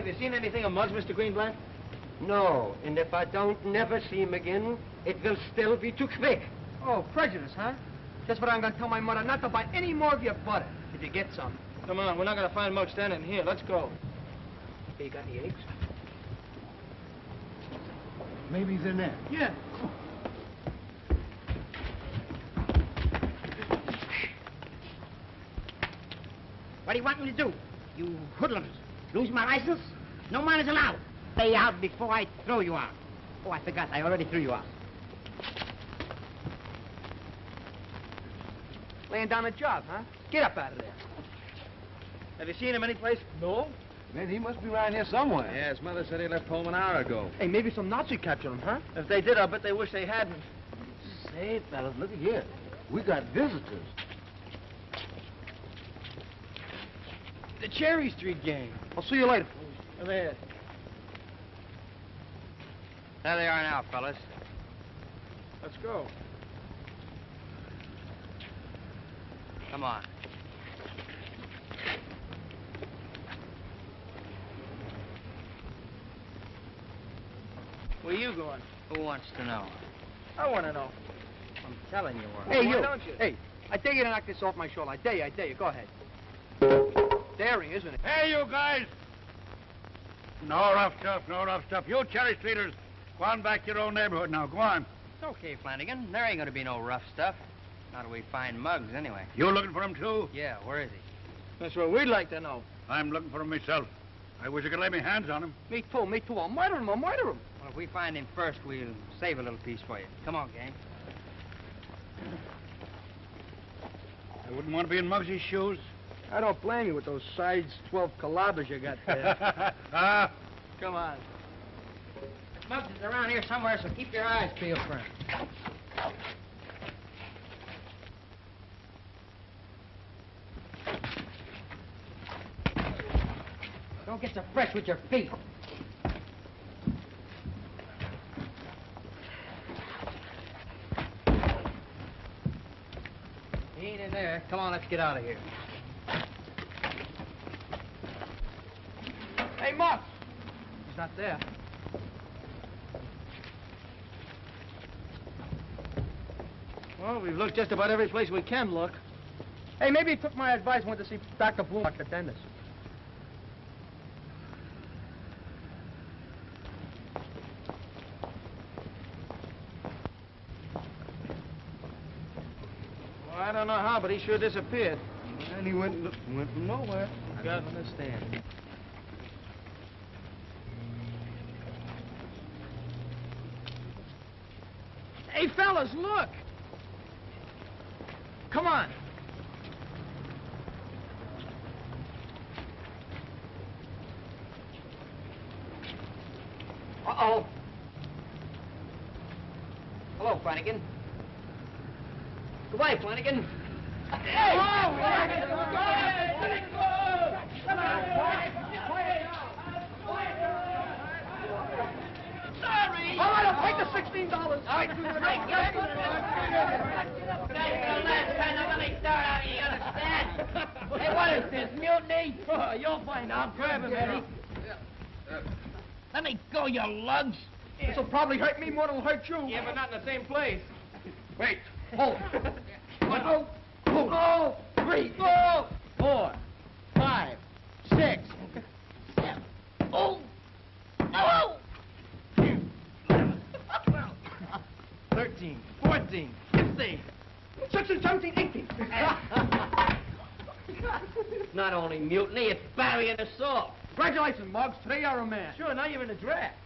have you seen anything of Muggs, Mr. Greenblatt? No, and if I don't never see him again, it will still be too quick. Oh, prejudice, huh? That's what I'm gonna tell my mother, not to buy any more of your butter, if you get some. Come on, we're not gonna find Muggs standing here. Let's go. Hey, you got any eggs? Maybe he's in there. Yeah. What do you want me to do? You hoodlums. Lose my license? No man is allowed. Stay out before I throw you out. Oh, I forgot. I already threw you out. Laying down a job, huh? Get up out of there. Have you seen him anyplace? No? Man, he must be around here somewhere. Yeah, his mother said he left home an hour ago. Hey, maybe some Nazi captured him, huh? If they did, I'll bet they wish they hadn't. Say, fellas, look at here. We got visitors. The Cherry Street gang. I'll see you later. Come here. There they are now, fellas. Let's go. Come on. Where you going? Who wants to know? I want to know. I'm telling you where. Hey, Why you. don't you? Hey, I dare you to knock this off my shoulder. I dare you, I dare you. Go ahead. Daring, isn't it? Hey, you guys! No rough stuff, no rough stuff. You cherry streeters, go on back to your own neighborhood now. Go on. It's okay, Flanagan. There ain't gonna be no rough stuff. Not till we find Muggs, anyway. You looking for him, too? Yeah, where is he? That's what we'd like to know. I'm looking for him myself. I wish I could lay my hands on him. Me too, me too. I'll murder him, I'll murder him. Well, if we find him first, we'll save a little piece for you. Come on, gang. I wouldn't want to be in Muggsy's shoes. I don't blame you with those sides 12 calabas you got there. ah, Come on. Muggs is around here somewhere, so keep your eyes peeled for him. Don't get so fresh with your feet. He ain't in there. Come on, let's get out of here. hey, Muggs! He's not there. Well, we've looked just about every place we can look. Hey, maybe he took my advice and went to see Dr. Bloom, Dr. Dennis. Well, I don't know how, but he sure disappeared. And he went, went from nowhere. I don't understand. Hey, fellas, look! Come on. Uh-oh. Hello, Flanagan. Goodbye, Flanagan. All right, I'll take the $16. All right, Hey, what is this, mutiny? You'll find out. Grab him, Eddie. Let me go, you lugs. This will probably hurt me more than it'll hurt you. Yeah, but not in the same place. Wait, hold. One, two, two, three, four, four, five, six, seven. Oh! Oh! 13, 14, 15. 16, 17, 18. Not only mutiny, it's battery and assault. Congratulations, Muggs. Today you're a man. Sure, now you're in the draft.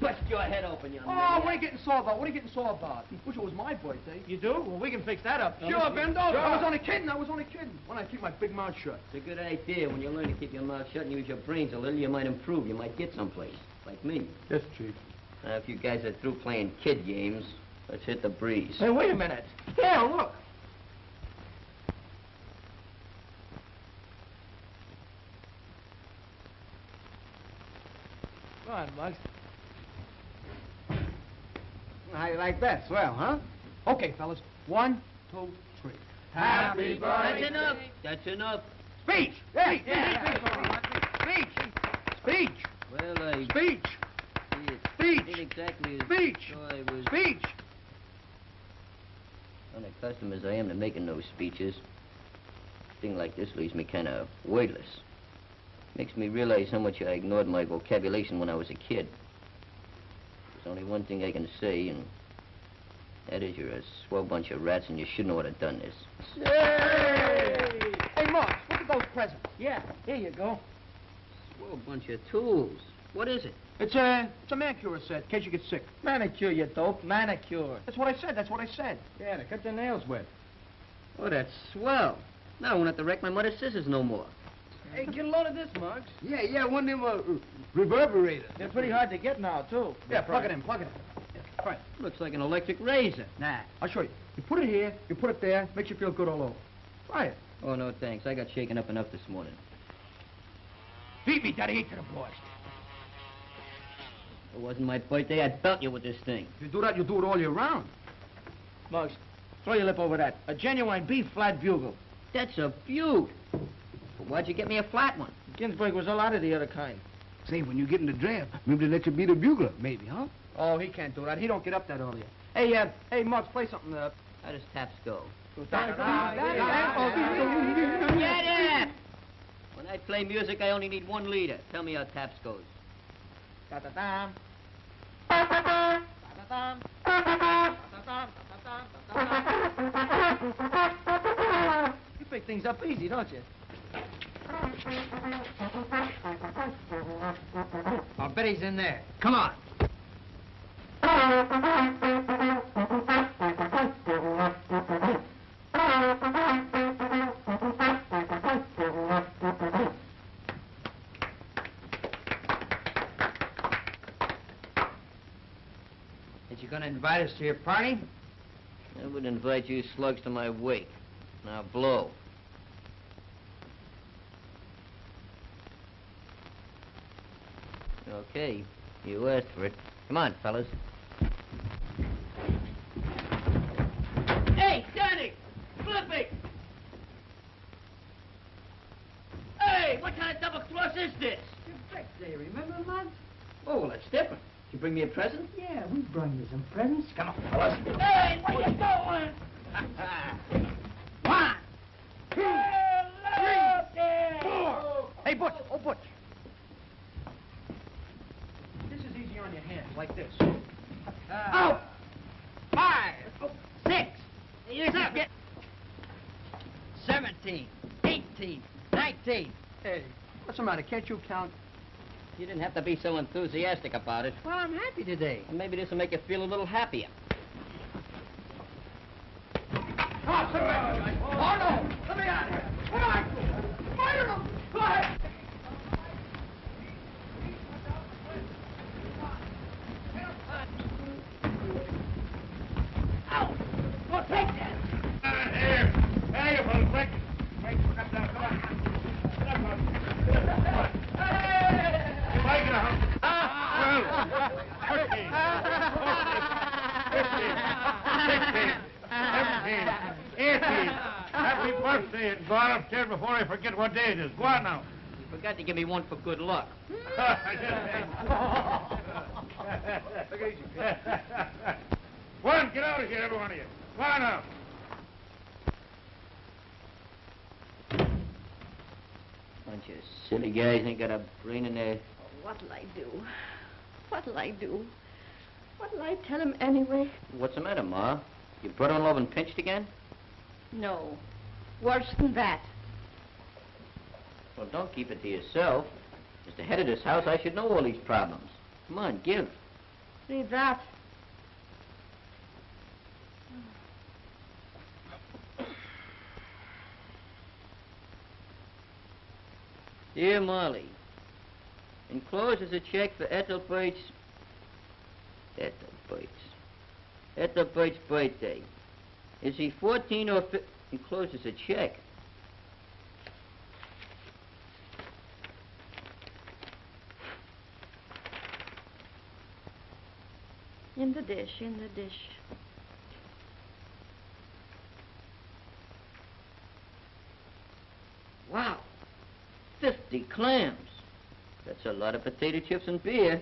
Bust your head open, young Oh, man. what are you getting sore about? What are you getting sore about? Wish it was my birthday. You do? Well, we can fix that up. Sure, Bendo. I was only kidding. I was only kidding. When I keep my big mouth shut. It's a good idea. When you learn to keep your mouth shut and use your brains a little, you might improve. You might get someplace. Like me. Yes, Chief. Now, if you guys are through playing kid games, let's hit the breeze. Hey, wait a minute. Yeah, look. Come on, Muggs. How you like that? Swell, huh? Okay, fellas. One, two, three. Happy birthday. That's enough. That's enough. Speech! Hey, yeah, speech! Speech! Speech! Well, I... Speech! It Speech! ain't exactly as Speech! though I was Speech! unaccustomed as I am to making those speeches. thing like this leaves me kind of wordless. Makes me realize how much I ignored my vocabulation when I was a kid. There's only one thing I can say, and that is you're a swell bunch of rats and you shouldn't ought to done this. Hey, Marks, look at those presents. Yeah, here you go. Swell bunch of tools. What is it? It's a, it's a manicure set, in case you get sick. Manicure, you dope. Manicure. That's what I said, that's what I said. Yeah, to cut your nails with. Oh, that's swell. Now I won't have to wreck my mother's scissors no more. Hey, get a load of this, Muggs. Yeah, yeah, one of them uh, reverberators. They're pretty hard to get now, too. Yeah, plug it in, plug it in. Right, Looks like an electric razor. nah, I'll show you. You put it here, you put it there, makes you feel good all over. Try it. Oh, no, thanks. I got shaken up enough this morning. Beat me, Daddy, to the boys. If it wasn't my birthday, I'd belt you with this thing. If you do that, you'll do it all year round. Muggs, throw your lip over that. A genuine B-flat bugle. That's a beaut. But why'd you get me a flat one? Ginsburg was a lot of the other kind. Say, when you get in the draft, maybe they let you be the bugler, maybe, huh? Oh, he can't do that. He don't get up that early. Hey, uh, hey, Muggs, play something, uh... How does taps go? Get Get it! When I play music, I only need one leader. Tell me how taps goes. Da-da-dam. Da-da-dam. Da-da-dam. Da-da-dam. You pick things up easy, don't you? I'll bet he's in there. Come on. Is you gonna invite us to your party? I would invite you slugs to my wake. Now blow. Okay, you asked for it. Come on, fellas. Hey, Danny! Flippy! Hey, what kind of double cross is this? Day, remember, Muggs? Oh, well, that's different. Did you bring me a present? Yeah, we brought you some presents. Come on, fellas. Hey, where you going? One, two, three, four. Hey, Butch. Oh, Butch. This is easy on your hands, like this. Oh, five, six. Here's up. Get. 17, 18, 19. Hey, what's the matter? Can't you count? You didn't have to be so enthusiastic about it. Well, I'm happy today. And maybe this will make you feel a little happier. Oh, no! Let me out of here! Come on! Fire them! Go ahead! Out. Go take that. Here. Hey, you fellas, quick. Quick, come down, come on. Come on. Come on. You might get a hump. Twelve, thirteen, fourteen, fifteen, sixteen, seventeen, eighteen. Happy birthday, and go on upstairs before I forget what day it is. Go on now. You forgot to give me one for good luck. One, get out of here, every one of you. Go on now. Bunch of silly guys ain't got a brain in their... What'll I do? What'll I do? What'll I tell him anyway? What's the matter, Ma? Your brother-in-law been pinched again? No. Worse than that. Well, don't keep it to yourself. As the head of this house, I should know all these problems. Come on, give. See that? Dear Molly, enclosed is a check for Ethelbert's... Ethelbert's... Ethelbert's birthday. Is he 14 or... Fi- enclosed is a check. In the dish, in the dish. Wow. 50 clams. That's a lot of potato chips and beer.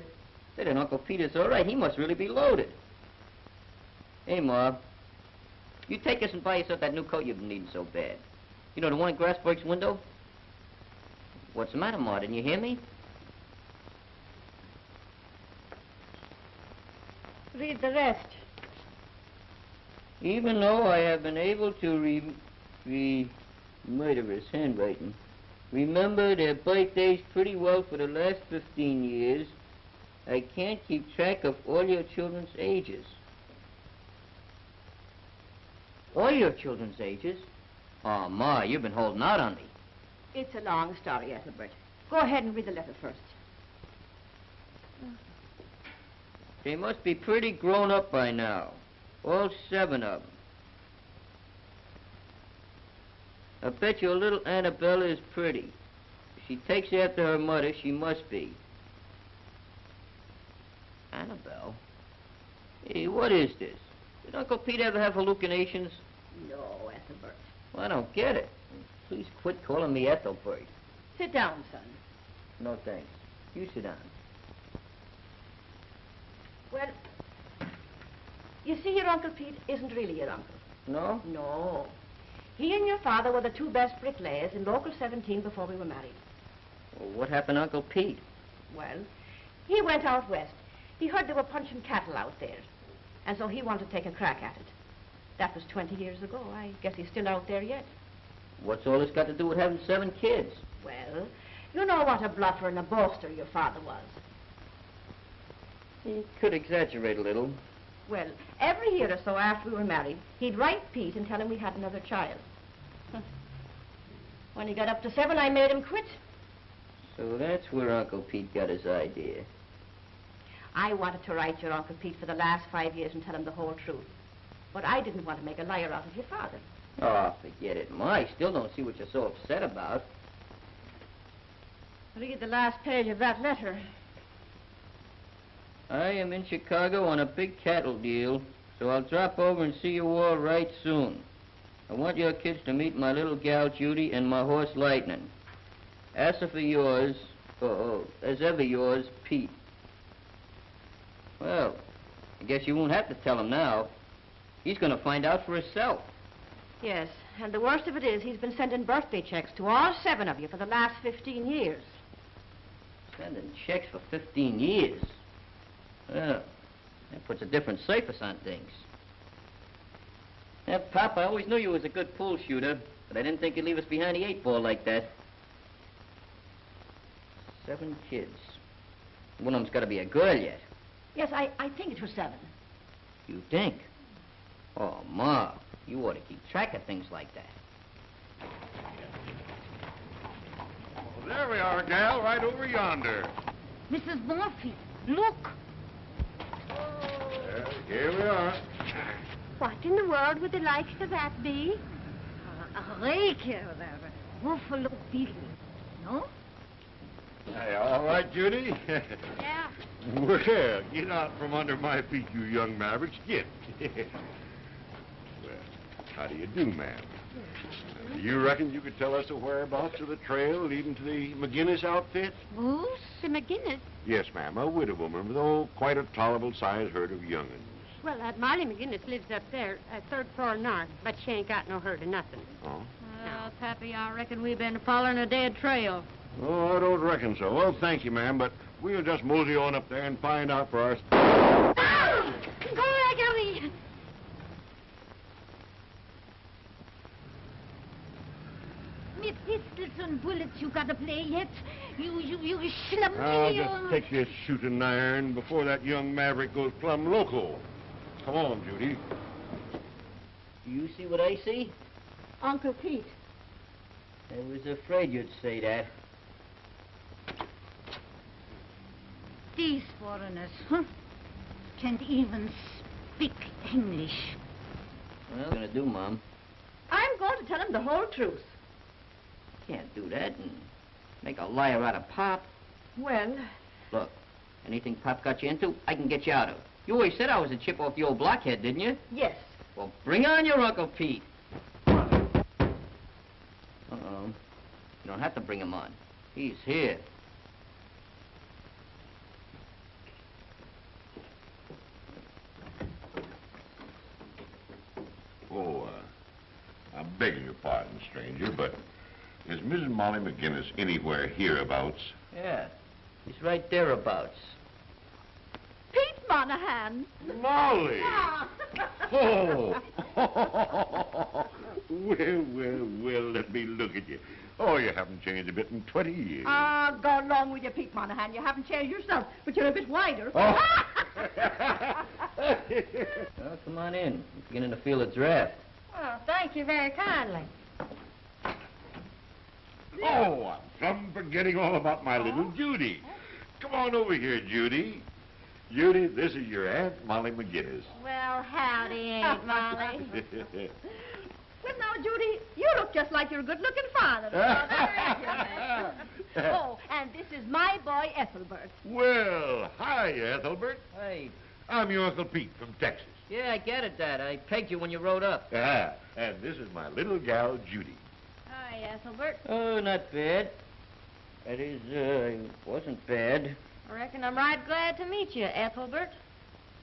Then Uncle Peter's all right. He must really be loaded. Hey, Ma. You take us and buy yourself that new coat you've been needing so bad. You know, the one at Grassberg's window? What's the matter, Ma? Didn't you hear me? Read the rest. Even though I have been able to re... re... murderous handwriting. Remember their birthdays pretty well for the last 15 years. I can't keep track of all your children's ages. All your children's ages? Ah, oh, Ma, you've been holding out on me. It's a long story, Ethelbert. Go ahead and read the letter first. Oh. They must be pretty grown up by now. All seven of them. I bet your little Annabella is pretty. If she takes after her mother, she must be. Annabelle? Hey, what is this? Did Uncle Pete ever have hallucinations? No, Ethelbert. Well, I don't get it. Please quit calling me Ethelbert. Sit down, son. No thanks. You sit down. Well, you see, your Uncle Pete isn't really your uncle. No? No. He and your father were the two best bricklayers in Local 17 before we were married. Well, what happened to Uncle Pete? Well, he went out west. He heard they were punching cattle out there. And so he wanted to take a crack at it. That was 20 years ago. I guess he's still out there yet. What's all this got to do with having seven kids? Well, you know what a bluffer and a boaster your father was. He could exaggerate a little. Well, every year or so after we were married, he'd write Pete and tell him we had another child. When he got up to seven, I made him quit. So that's where Uncle Pete got his idea. I wanted to write your Uncle Pete for the last five years and tell him the whole truth. But I didn't want to make a liar out of your father. Oh, forget it, Ma. I still don't see what you're so upset about. Read the last page of that letter. I am in Chicago on a big cattle deal, so I'll drop over and see you all right soon. I want your kids to meet my little gal Judy and my horse Lightning. As for yours, oh, oh, as ever yours, Pete. Well, I guess you won't have to tell him now. He's going to find out for himself. Yes, and the worst of it is he's been sending birthday checks to all seven of you for the last 15 years. Sending checks for 15 years. Well, that puts a different surface on things. Yeah, Pop, I always knew you was a good pool shooter, but I didn't think you'd leave us behind the eight ball like that. Seven kids. One of them's got to be a girl yet. Yes, I, I think it was seven. You think? Oh, Ma, you ought to keep track of things like that. Well, there we are, gal, right over yonder. Mrs. Morphy, look. Here we are. What in the world would the likes of that be? A rake, of a buffalo beetle, no? Hey, all right, Judy? Yeah. well, get out from under my feet, you young mavericks. Get. well, how do you do, ma'am? Uh, You reckon you could tell us the whereabouts of the trail leading to the McGinnis outfit? Who's the McGinnis? Yes, ma'am, a widow woman with oh, quite a tolerable sized herd of young'uns. Well, that Molly McGinnis lives up there, uh, third floor north, but she ain't got no hurt or nothing. Oh? Well, Pappy, I reckon we've been following a dead trail. Oh, I don't reckon so. Well, thank you, ma'am, but we'll just mosey on up there and find out for ourselves. Gregory! Me pistols and bullets you gotta play yet? You, you, you schlum I'll me, just take this shooting iron before that young maverick goes plumb loco. Come on, Judy. Do you see what I see? Uncle Pete. I was afraid you'd say that. These foreigners, huh? Can't even speak English. Well, what are you gonna do, Mom. I'm going to tell him the whole truth. Can't do that and make a liar out of Pop. Well, Look, anything Pop got you into, I can get you out of. You always said I was a chip off the old blockhead, didn't you? Yes. Well, bring on your Uncle Pete. Uh-oh. You don't have to bring him on. He's here. Oh, uh, I'm begging your pardon, stranger, but is Mrs. Molly McGinnis anywhere hereabouts? Yeah, he's right thereabouts. Pete Monahan. Molly! Oh! well, well, well, let me look at you. Oh, you haven't changed a bit in 20 years. Ah, go along with you, Pete Monahan. You haven't changed yourself, but you're a bit wider. Oh. Well, come on in. I'm beginning to feel a draft. Oh, thank you very kindly. Oh, I'm plumb forgetting all about my little Judy. Come on over here, Judy. Judy, this is your Aunt Molly McGinnis. Well, howdy, Aunt Molly. Well, now, Judy, you look just like your good-looking father. oh, and this is my boy, Ethelbert. well, hi, Ethelbert. Hey, I'm your Uncle Pete from Texas. yeah, I get it, Dad. I pegged you when you rode up. Ah, and this is my little gal, Judy. Hi, Ethelbert. Oh, not bad. That is, uh, it wasn't bad. I reckon I'm right glad to meet you, Ethelbert.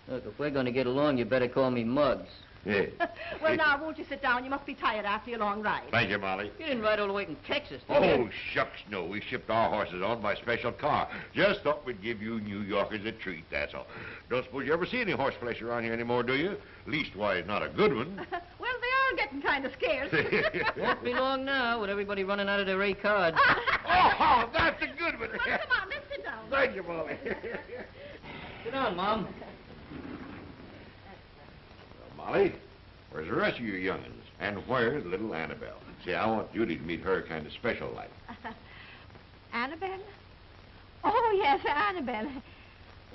Look, if we're going to get along, you better call me Muggs. Yeah. well, now, won't you sit down? You must be tired after your long ride. Thank you, Molly. You didn't ride all the way from Texas, did you? Oh, shucks, no. We shipped our horses on by special car. Just thought we'd give you New Yorkers a treat, that's all. Don't suppose you ever see any horse flesh around here anymore, do you? Leastwise, not a good one. well, they are getting kind of scarce. Won't be long now with everybody running out of their A cards. oh, that's a good one. well, come on, let's sit down. Thank you, Molly. Sit down, Mom. Well, Molly, where's the rest of you young'uns? And where's little Annabelle? See, I want Judy to meet her kind of special like. Annabelle? Oh, yes, Annabelle.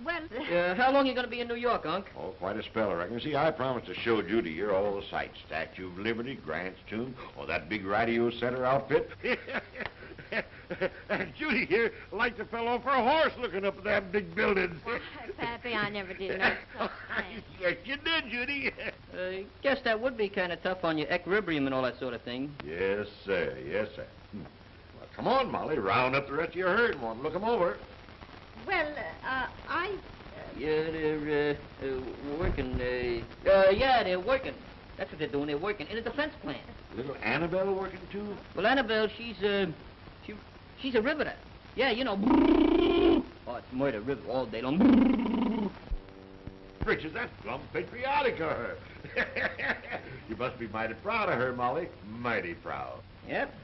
Well, Uh, how long are you going to be in New York, Unc? Oh, quite a spell, I reckon. See, I promised to show Judy here all the sights. Statue of Liberty, Grant's Tomb, or that big radio center outfit. and Judy here liked to fell off her horse looking up at that big buildings. Pappy, I never did no such thing. yes, you did, Judy. Uh, guess that would be kind of tough on your equilibrium and all that sort of thing. yes, sir. Yes, sir. Hmm. Well, come on, Molly. Round up the rest of your herd and want to look 'em over. Well, uh, I... Yeah, they're uh, uh, working. Uh, uh, yeah, they're working. That's what they're doing. They're working in a defense plant. Little Annabelle working too? Well, Annabelle, she's uh, she, she's a riveter. Yeah, you know. Oh, it's murder river all day long. Richard, that's plumb patriotic of her. you must be mighty proud of her, Molly. Mighty proud. Yep.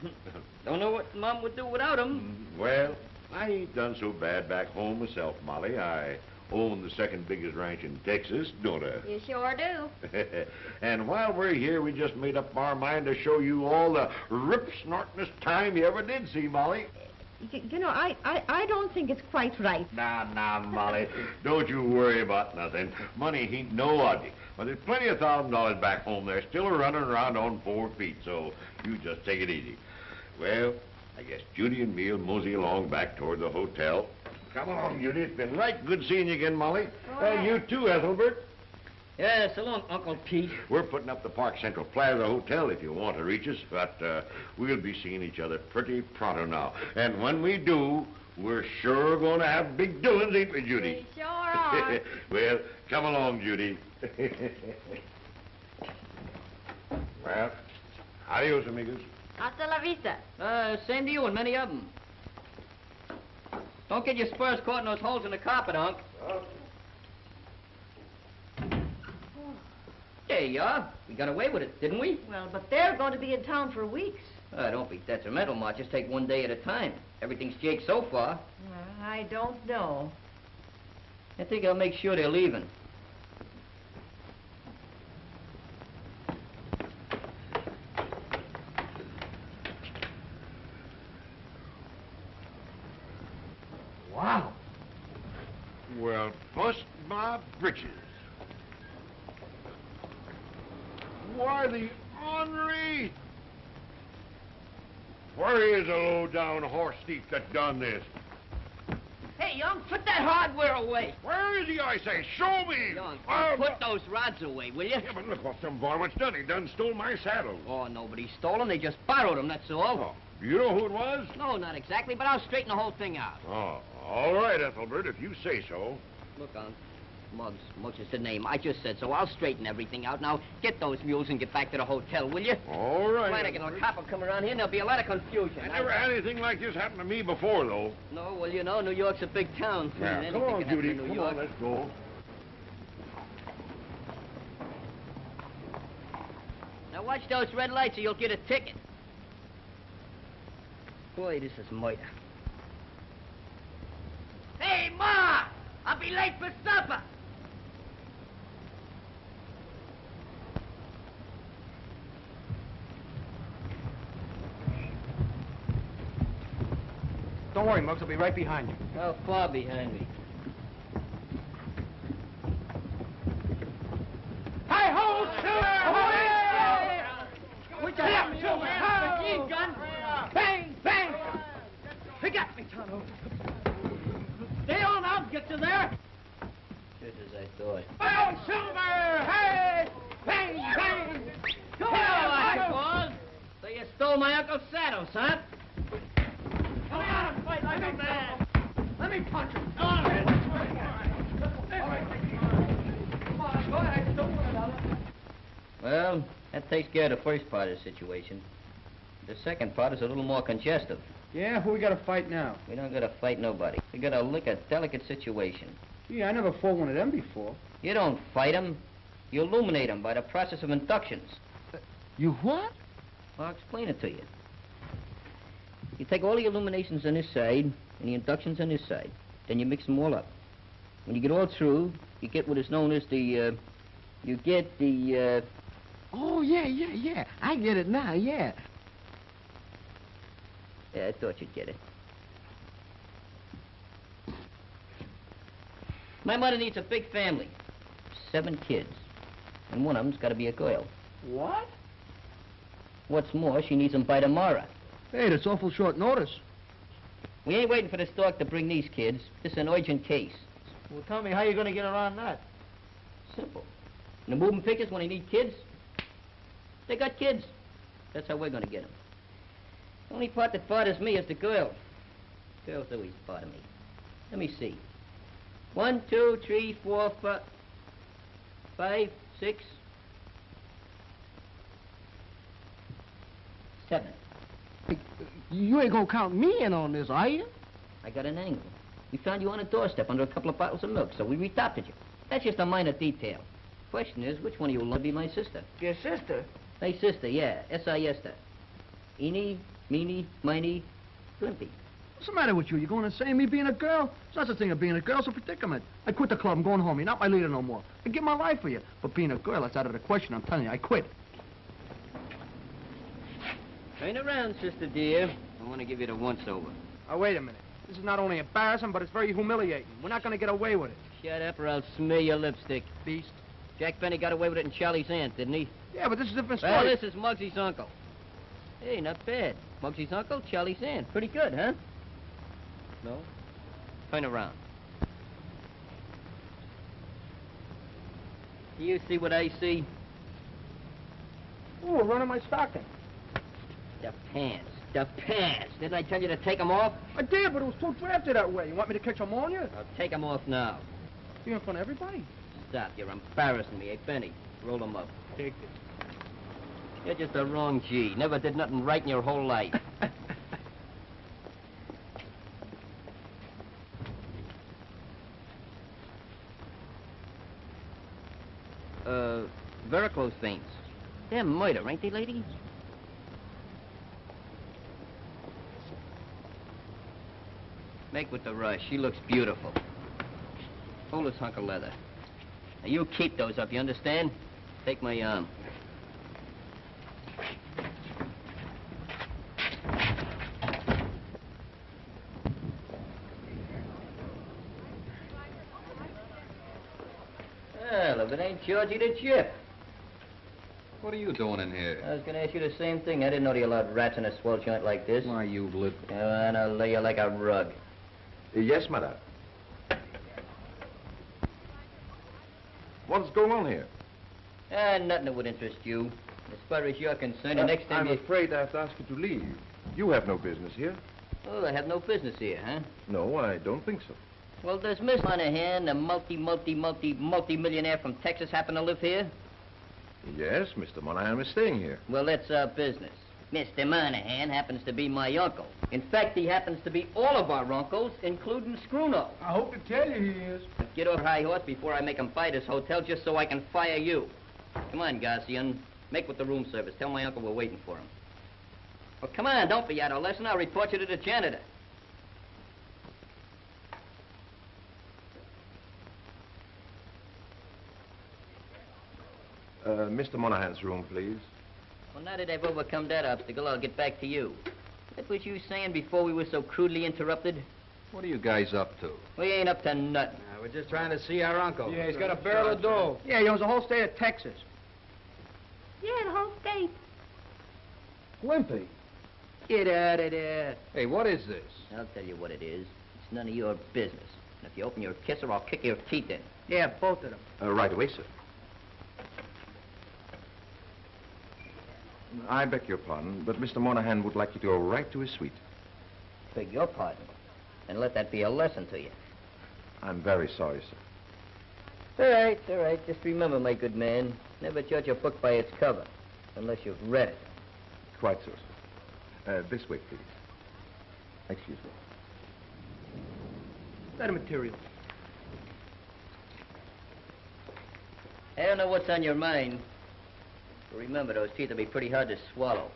Don't know what Mom would do without him. Mm, well, I ain't done so bad back home myself, Molly. I own the second biggest ranch in Texas, don't I? You sure do. and while we're here, we just made up our mind to show you all the rip-snortingest time you ever did see, Molly. You, know, I, I, I don't think it's quite right. Now, now, Molly, don't you worry about nothing. Money ain't no object. But there's plenty of thousand dollars back home They're still running around on four feet, so you just take it easy. Well, I guess Judy and me'll mosey along back toward the hotel. Come along, Judy. It's been right good seeing you again, Molly. And you too, Ethelbert. Yeah, so long, Uncle Pete. We're putting up the Park Central Plaza Hotel if you want to reach us, but uh, we'll be seeing each other pretty pronto now. And when we do, we're sure going to have big doings, ain't we, Judy? We sure are. well, come along, Judy. well, adios, amigos. Hasta la vista. Uh, same to you and many of them. Don't get your spurs caught in those holes in the carpet, Unc. There you are. We got away with it, didn't we? Well, but they're going to be in town for weeks. Uh, don't be detrimental, Ma. Just take one day at a time. Everything's jake so far. Well, I don't know. I think I'll make sure they're leaving. Wow. Well, bust my britches. Why, the Henri! Where is the low-down that done this? Hey, young, put that hardware away. Where is he, I say? Show me! Young, I'll- put those rods away, will you? Yeah, but look what some varmint's done. He done stole my saddle. Oh, nobody stole them. They just borrowed them, that's all. Oh, do you know who it was? No, not exactly, but I'll straighten the whole thing out. Oh, all right, Ethelbert, if you say so. Look, Unc, Muggs. Muggs is the name. I just said so. I'll straighten everything out. Now, get those mules and get back to the hotel, will you? All right. Flanagan or cop will come around here and there'll be a lot of confusion. I never had anything like this happen to me before, though. No, well, you know, New York's a big town. Anything come on, Judy. Come York. on, let's go. Now, watch those red lights or you'll get a ticket. Boy, this is murder. Hey, Ma! I'll be late for supper. Don't worry, Muggs. I'll be right behind you. How far behind me? Hi ho, Silver! Put your hand in your machine gun. Bang, bang. Pick up me, Tonto. Stay on, I'll get you there. Just as I thought. Oh, Silver! Hey! Bang, bang. Come on, Hello, Michael. So you stole my Uncle Saddles, huh? Come on, fight like a man. Let me punch him. Come on. Come on, go ahead. Don't worry about it. Well, that takes care of the first part of the situation. The second part is a little more congestive. Yeah, who we got to fight now? We don't gotta fight nobody. We gotta lick a delicate situation. Gee, I never fought one of them before. You don't fight 'em. You illuminate 'em by the process of inductions. You what? Well, I'll explain it to you. You take all the illuminations on this side and the inductions on this side. Then you mix them all up. When you get all through, you get what is known as the, uh, you get the, uh, Oh, yeah, yeah, yeah. I get it now, yeah. yeah, I thought you'd get it. My mother needs a big family. Seven kids. And one of them's gotta be a girl. What? What's more, she needs them by tomorrow. Hey, that's awful short notice. We ain't waiting for the stork to bring these kids. This is an urgent case. Well, tell me how you're going to get around that. Simple. In the moving pictures, when they need kids, they got kids. That's how we're gonna get them. The only part that bothers me is the girl. Girls always bother me. Let me see. One, two, three, four, five, five, six, seven. You ain't gonna count me in on this, are you? I got an angle. We found you on a doorstep under a couple of bottles of milk, so we adopted you. That's just a minor detail. Question is, which one of you will be my sister? Your sister? My sister, yeah, S-I-S-T. Eeny, meeny, miny, glimpy. What's the matter with you? You going to say me being a girl? It's not such a thing as being a girl. It's a predicament. I quit the club. I'm going home. You're not my leader no more. I give my life for you. But being a girl, that's out of the question. I'm telling you, I quit. Turn around, sister dear. I want to give you the once-over. Oh, wait a minute. This is not only embarrassing, but it's very humiliating. We're not going to get away with it. Shut up or I'll smear your lipstick. Beast. Jack Benny got away with it in Charley's aunt, didn't he? Yeah, but this is a different story. Well, this is Muggsy's uncle. Hey, not bad. Muggsy's uncle, Charley's aunt. Pretty good, huh? No? Turn around. Do you see what I see? Ooh, we're running my stocking. The pants. The pants. Didn't I tell you to take them off? I did, but it was too drafty that way. You want me to catch ammonia? I'll take them off now. You're in front of everybody? Stop. You're embarrassing me. Hey, Benny, roll them up. Take it. You're just a wrong G. Never did nothing right in your whole life. uh, varicose veins. They're murder, ain't they, lady? Make with the rush. She looks beautiful. Hold this hunk of leather. Now, you keep those up, you understand? Take my arm. Well, if it ain't Georgie the Chip. What are you doing in here? I was gonna ask you the same thing. I didn't know you allowed rats in a swell joint like this. Why, you lit... Oh, and I'll lay you like a rug. Yes, madame. What's going on here? Ah, nothing that would interest you. As far as you're concerned, the next time Uh, I'm you... afraid I have to ask you to leave. You have no business here. Oh, I have no business here, huh? No, I don't think so. Well, does Miss Monahan, the multi, multi, multi, multi-millionaire from Texas, happen to live here? Yes, Mr. Monahan is staying here. Well, that's our business. Mr. Monahan happens to be my uncle. In fact, he happens to be all of our uncles, including Scruno. I hope to tell you he is. Get off your high horse before I make him buy this hotel just so I can fire you. Come on, Garcian. Make with the room service. Tell my uncle we're waiting for him. Well, come on, don't be adolescent. I'll report you to the janitor. Uh, Mr. Monahan's room, please. Well, now that I've overcome that obstacle, I'll get back to you. What was you saying before we were so crudely interrupted? What are you guys up to? We ain't up to nothing. we're just trying to see our uncle. Yeah, he's got a barrel of dough. Yeah, he owns the whole state of Texas. Yeah, the whole state. Glimpy. Get out of there. Hey, what is this? I'll tell you what it is. It's none of your business. And if you open your kisser, I'll kick your teeth in. Yeah, both of them. Uh, right away, sir. I beg your pardon, but Mr. Monahan would like you to go right to his suite. Beg your pardon. And let that be a lesson to you. I'm very sorry, sir. All right, all right. Just remember, my good man, never judge a book by its cover, unless you've read it. Quite so, sir. Uh, this way, please. Excuse me. Better material. I don't know what's on your mind. But remember, those teeth will be pretty hard to swallow.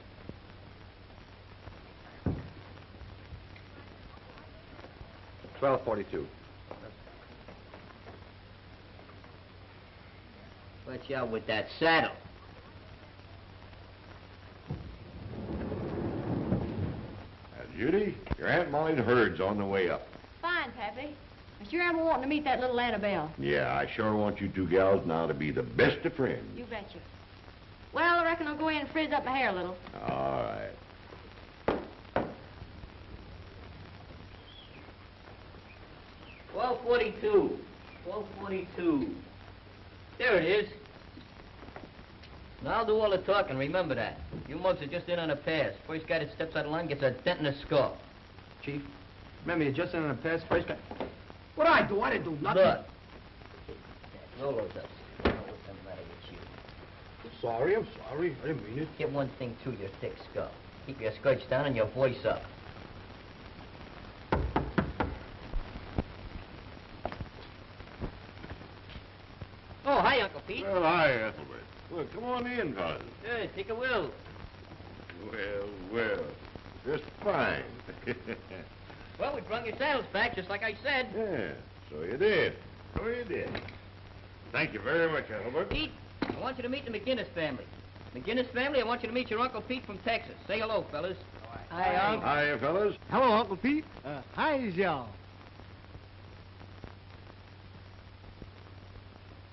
Twelve forty-two. Watch out with that saddle. Now, Judy, your Aunt Molly's herd's on the way up. Fine, Pappy. I sure am wanting to meet that little Annabelle. Yeah, I sure want you two gals now to be the best of friends. You betcha. Well, I reckon I'll go in and frizz up my hair a little. All right. Twelve forty-two. Twelve forty-two. There it is. Now I'll do all the talking, remember that. You mugs are just in on a pass. First guy that steps out of line gets a dent in the skull. Chief, remember you're just in on a pass first guy. What I do? I didn't do nothing. Look. Roll those up. I don't know what's the matter with you. Sorry, I'm sorry. I didn't mean it. Get one thing through your thick skull. Keep your skirts down and your voice up. Oh, hi, Uncle Pete. Well, hi, Ethelbert. Well, come on in, cousin. Hey, take a will. Well, well, just fine. Well, we brung your saddles back, just like I said. yeah, so you did. So you did. Thank you very much, Ethelbert. Pete, I want you to meet the McGinnis family. McGinnis family, I want you to meet your Uncle Pete from Texas. Say hello, fellas. Hi, Unc. Hi, fellas. Hello, Uncle Pete. Uh, hi, y'all.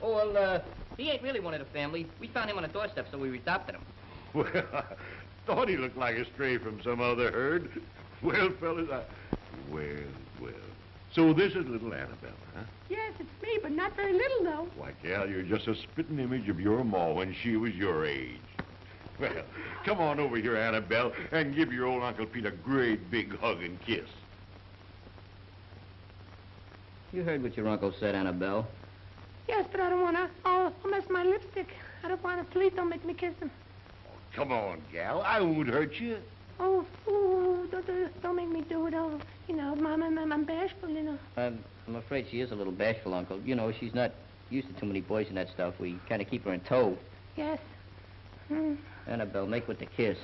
Oh, well, uh, he ain't really one of the family. We found him on the doorstep, so we adopted him. Well, I thought he looked like a stray from some other herd. Well, fellas, I... Well, well. So this is little Annabelle, huh? Yes, it's me, but not very little, though. Why, gal, you're just a spitting image of your ma when she was your age. Well, come on over here, Annabelle, and give your old Uncle Pete a great big hug and kiss. You heard what your uncle said, Annabelle. Yes, but I don't want to. Oh, I'll mess my lipstick. I don't want to. Please don't make me kiss him. Oh, come on, gal. I won't hurt you. Oh, ooh, don't, don't, don't make me do it. Oh, you know, Mom, I'm, I'm bashful, you know. I'm, I'm afraid she is a little bashful, Uncle. You know, she's not used to too many boys and that stuff. We kind of keep her in tow. Yes. Hmm. Annabelle, make with the kiss.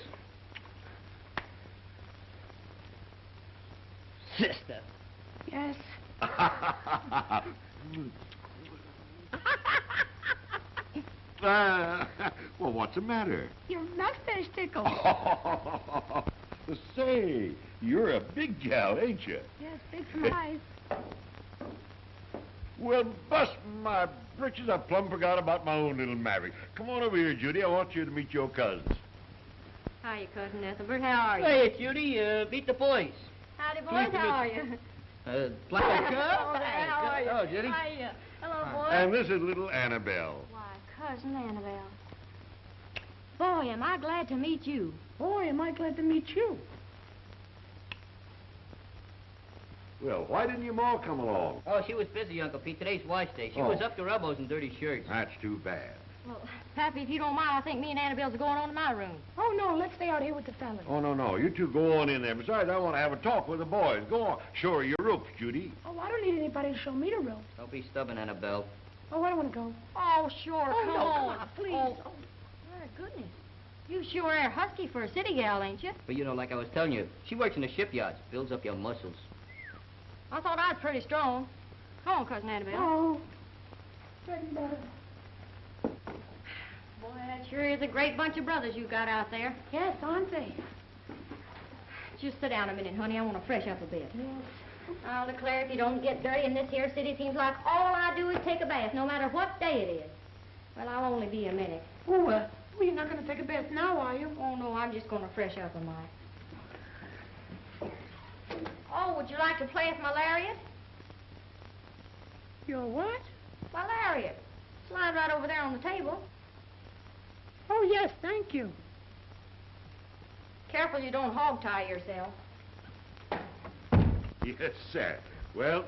Sister. Yes. Ah, well, what's the matter? Your mustache tickles. Say, you're a big gal, ain't you? yes, big from eyes. Well, bust my britches, I plumb forgot about my own little Maverick. Come on over here, Judy. I want you to meet your cousins. Hiya, Cousin Ethelbert. How are you? Hey, Judy, uh, meet the boys. Howdy, boys. Pleased How are you? Uh, Black Oh, there, how are you? Oh, Judy. Hiya. Hello, boys. And this is little Annabelle. Why, Cousin Annabelle. Boy, am I glad to meet you. Boy, am I glad to meet you. Well, why didn't your ma come along? Oh, she was busy, Uncle Pete. Today's wash day. She Oh. was up to her elbows in dirty shirts. That's too bad. Well, Pappy, if you don't mind, I think me and Annabelle's going on to my room. Oh, no, let's stay out here with the fellas. Oh, no, no. You two go on in there. Besides, I want to have a talk with the boys. Go on. Show her your ropes, Judy. Oh, I don't need anybody to show me the ropes. Don't be stubborn, Annabelle. Oh, I don't want to go. Oh, sure, Oh, come no, on. come on, please. Oh, Oh. my goodness. You sure are husky for a city gal, ain't you? But you know, like I was telling you, she works in the shipyards. Builds up your muscles. I thought I was pretty strong. Come on, Cousin Annabelle. Oh. Getting better. Boy, that sure is a great bunch of brothers you got out there. Yes, aren't they? Just sit down a minute, honey. I want to fresh up a bit. I'll declare if you don't get dirty in this here city, seems like all I do is take a bath, no matter what day it is. Well, I'll only be a minute. Oh, uh, well, you're not going to take a bath now, are you? Oh, no, I'm just going to fresh up a mite. Oh, would you like to play with my lariat? Your what? My lariat. Slide right over there on the table. Oh, yes, thank you. Careful you don't hog-tie yourself. Yes, sir. Well,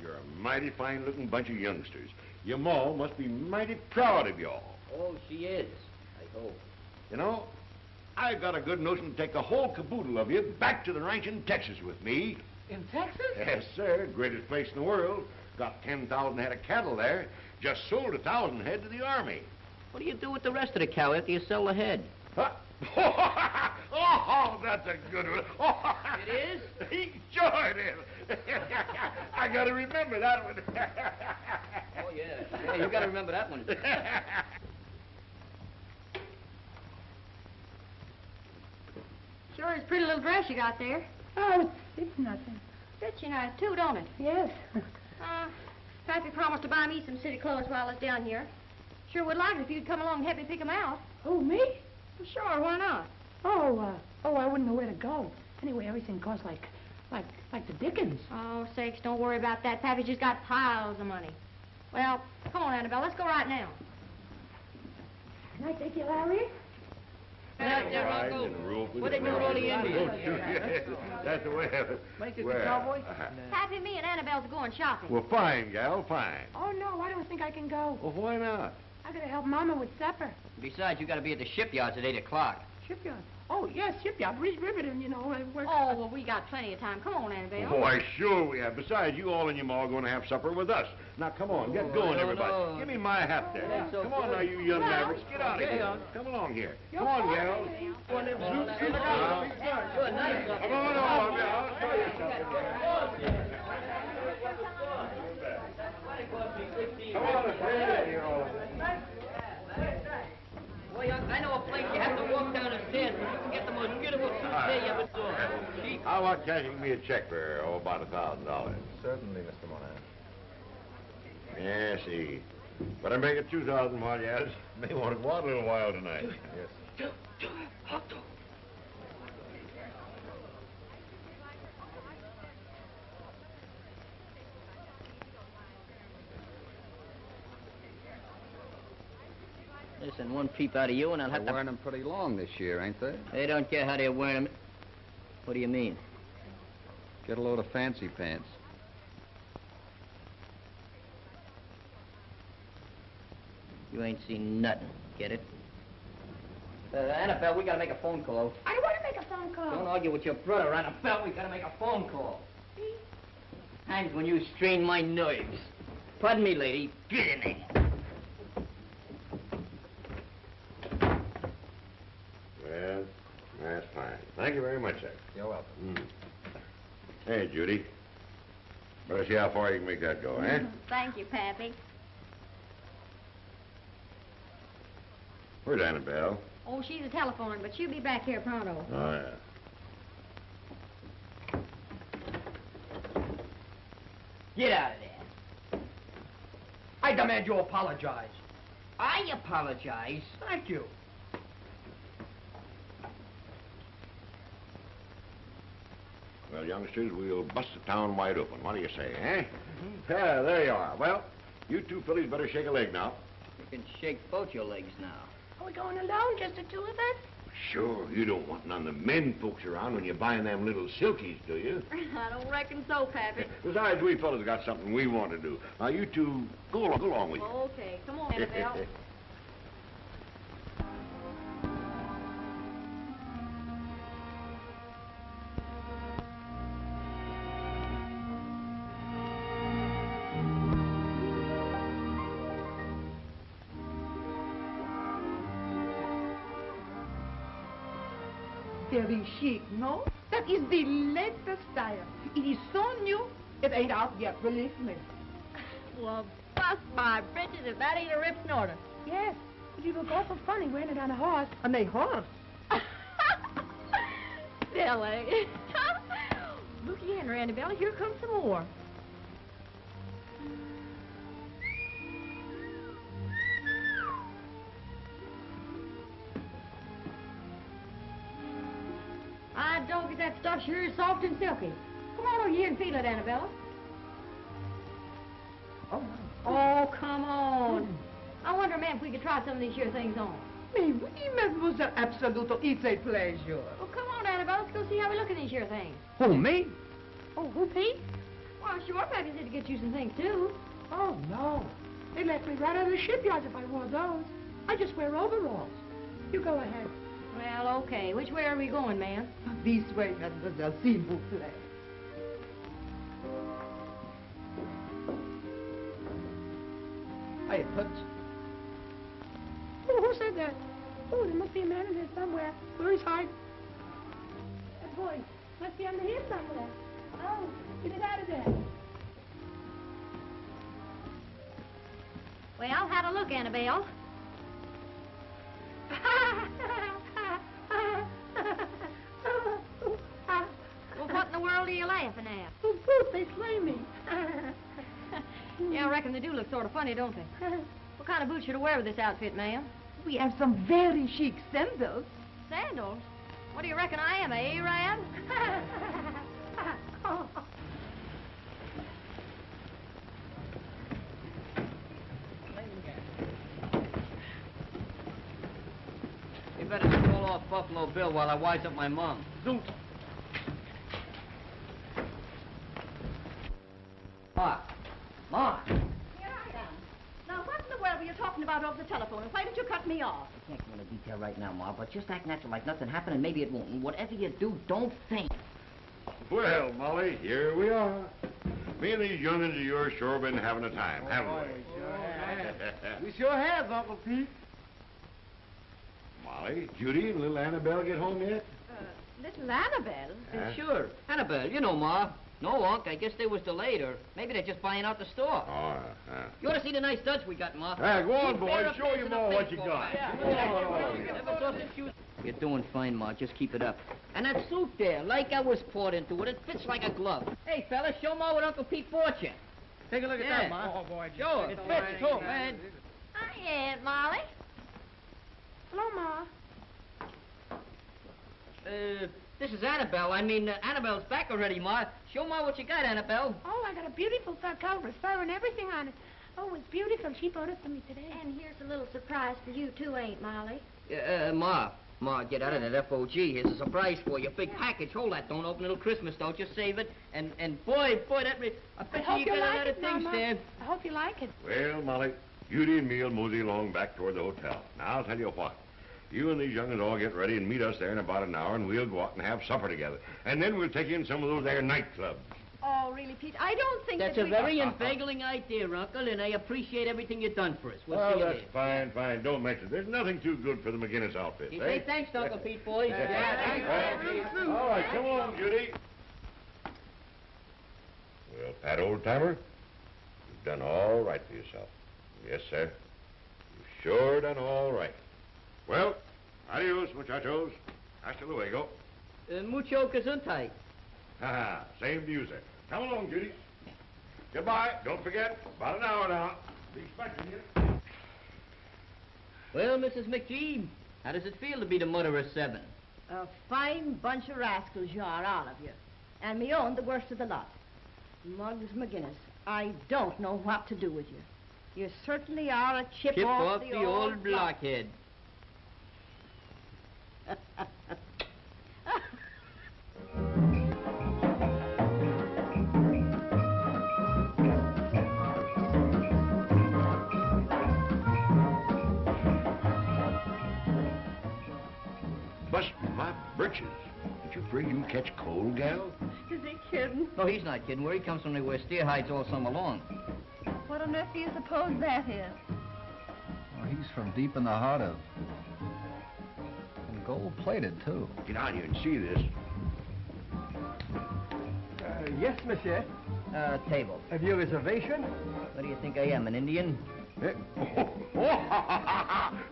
you're a mighty fine-looking bunch of youngsters. Your ma must be mighty proud of y'all. Oh, she is. I hope. You know, I've got a good notion to take the whole caboodle of you back to the ranch in Texas with me. In Texas? Yes, sir. Greatest place in the world. Got 10,000 head of cattle there. Just sold a 1,000 head to the Army. What do you do with the rest of the cow after you sell the head? Huh? Oh, oh, that's a good one. It is? sure it is. I got to remember that one. Oh, yeah. Yeah, you got to remember that one. Sure is a pretty little dress you got there. Oh, it's, it's nothing. Fits you nice, too, don't it? Yes. Uh, Pappy promised to buy me some city clothes while I was down here. Sure would like it if you'd come along and help me pick 'em out. Oh, me? Well, sure, why not? Oh, uh, oh, I wouldn't know where to go. Anyway, everything costs like, like, like the dickens. Oh, sakes, don't worry about that. Pappy's just got piles of money. Well, come on, Annabelle, let's go right now. Can I take you, Larry? Yeah, yeah, Riding Rocco. and roping What they and do with all the riding. Indians? Don't you? Yes, That's the way of it. Make it Well, the cowboy? uh-huh. Pappy, me and Annabelle's going shopping. Well, fine, gal, fine. Oh, no, I don't think I can go. Well, why not? I gotta help Mama with supper. Besides, you got to be at the shipyards at 8 o'clock. Shipyard. Oh, yes, shipyard. Reach Riverton, you know. I work. Oh, well, we got plenty of time. Come on, Annabelle. Why, sure we have. Besides, you all and your ma are going to have supper with us. Now, come on, get Oh, going, everybody. no. Give me my hat there. that's so come on good. now, you young Well, mavericks. Get out of here. uh, Come along here. You're Come on, fine. gals. One of them Now, suits in the now, Good night, Come on over. I'll show you something. Come on, friend. You're all- Well, young, I know a place you have to walk down the stairs, but you can get the most beautiful suits there you ever saw. Cheap. How about cashing me a check for, oh, about a thousand dollars? Certainly, Mr. Monahan. Yeah, see. Better make it two thousand while you at. May want to go out a little while tonight. Yes. Listen, one peep out of you and I'll have They're to... wearing them pretty long this year, ain't they? They don't care how they're wearing them. What do you mean? Get a load of fancy pants. You ain't seen nothing. Get it? Uh, Annabelle, we gotta make a phone call. I don't want to make a phone call. Don't argue with your brother, Annabelle. We gotta make a phone call. Times when you strain my nerves. Pardon me, lady. Get in there. Well, that's fine. Thank you very much, sir. You're welcome. Mm. Hey, Judy. Better see how far you can make that go, eh? Thank you, Pappy. Where's Annabelle? Oh, she's a telephoning, but she'll be back here pronto. Oh, yeah. Get out of there. I demand you apologize. I apologize. Thank you. Well, youngsters, we'll bust the town wide open. What do you say, eh? Yeah, there you are. Well, you two fillies better shake a leg now. You can shake both your legs now. Are we going alone, just the two of us? Sure, you don't want none of the men folks around when you're buying them little silkies, do you? I don't reckon so, Pappy. Besides, we fellas got something we want to do. Now, you two, go along, go along with you. Okay, come on, Annabelle. Very chic, no? That is the latest style. It is so new, it ain't out yet, believe me. Well, bust my britches if that ain't a rip snorter. Yes, but you look awful funny wearing it on a horse. On a horse. Silly. Looky here, Annabelle, here comes some more. Stuff sure is soft and silky. Come on over here and feel it, Annabella. Oh, Oh, come on. I wonder, ma'am, if we could try some of these here things on. Mais oui, mademoiselle, absoluto, it's a pleasure. Well, come on, Annabelle, let's go see how we look in these here things. Who, me? Oh, who, Pete? Well, sure, Pappy said to get you some things, too. Oh, no. They let me right out of the shipyards if I wore those. I just wear overalls. You go ahead. Well, okay. Which way are we going, ma'am? This way, mademoiselle, s'il vous plaît. Hey, Toots. Oh, who said that? Oh, there must be a man in there somewhere. Where is hide? That boy must be under here somewhere. Oh, get it out of there. Well, how a look, Annabelle? Well, what in the world are you laughing at? Oh, Booth, they slay me. Yeah, I reckon they do look sort of funny, don't they? What kind of boots should I wear with this outfit, ma'am? we have some very chic sandals. Sandals? What do you reckon I am, a Arab? Oh. You better call off Buffalo Bill while I wise up my mom. Zoot. Ma. Ma. Here I am. Now, what in the world were you talking about over the telephone, and why did you cut me off? I can't go into detail right now, Ma, but just act natural like nothing happened, and maybe it won't. And whatever you do, don't think. Well, Molly, here we are. Me and these young'uns of yours sure been having a time, oh, haven't we? Oh, we sure have, Uncle Pete. Molly, Judy, and little Annabelle get home yet? Uh, little Annabelle? Huh? Sure. Annabelle, you know, Ma. No, Unc, I guess they was delayed, or maybe they're just buying out the store. Oh, uh, You ought to see the nice studs we got, Ma. Hey, go on, Keep boys. Show up your to ma what you got. bat. Go on. Never saw such shoes. You're doing fine, Ma. Just keep it up. And that suit there, like I was poured into it, it fits like a glove. Hey, fellas, show Ma what Uncle Pete bought you. Take a look at Yeah. that, Ma. Oh, boy. Show it. It fits, too, man. Hi, Aunt Molly. Hello, Ma. Uh, this is Annabelle. I mean, uh, Annabelle's back already, Ma. Show Ma what you got, Annabelle. Oh, I got a beautiful fur coat with fur and everything on it. Oh, it's beautiful. She bought it for me today. And here's a little surprise for you, too, Aunt Molly. Uh, uh, Ma. Ma, get out of that FOG. Here's a surprise for you. Big package. Hold that. Don't open it till Christmas, don't Just save it. And, and boy, boy, that... Re- I I bet hope you you got a like lot it, of things Mama. there. I hope you like it. Well, Molly, Judy and me'll mosey along back toward the hotel. Now, I'll tell you what. You and these young'uns all get ready and meet us there in about an hour, and we'll go out and have supper together. And then we'll take you in some of those there nightclubs. Oh, really, Pete? I don't think That's that a very inveigling idea, Uncle, and I appreciate everything you've done for us. We'll well, see that's later. fine, fine. Don't mention it. There's nothing too good for the McGinnis outfit, You eh? say thanks, to Uncle Pete, boys. Well, All right, come along, Judy. Well, Pat, old timer, you've done all right for yourself. Yes, sir. You've sure done all right. Well, adios, muchachos. Hasta luego. Uh, mucho gesundheit. Ha ha. Same to you, sir. Come along, Judy. Goodbye. Don't forget, about an hour now. Be expecting you. Well, Mrs. McGee, how does it feel to be the mother of seven? A fine bunch of rascals you are, all of you. And me own the worst of the lot. Muggs McGinnis, I don't know what to do with you. You certainly are a chip, Chip off, off the, old blockhead. Busting my britches. Ain't you afraid you'll catch cold, gal? Is he kidding? No, he's not kidding. Where he comes from, they wear steer hides all summer long. What on earth do you suppose that is? Oh, he's from deep in the heart of... And gold-plated, too. Get out here and see this. Uh, yes, monsieur. Uh, table. Have you a reservation? What do you think I am, an Indian? Eh?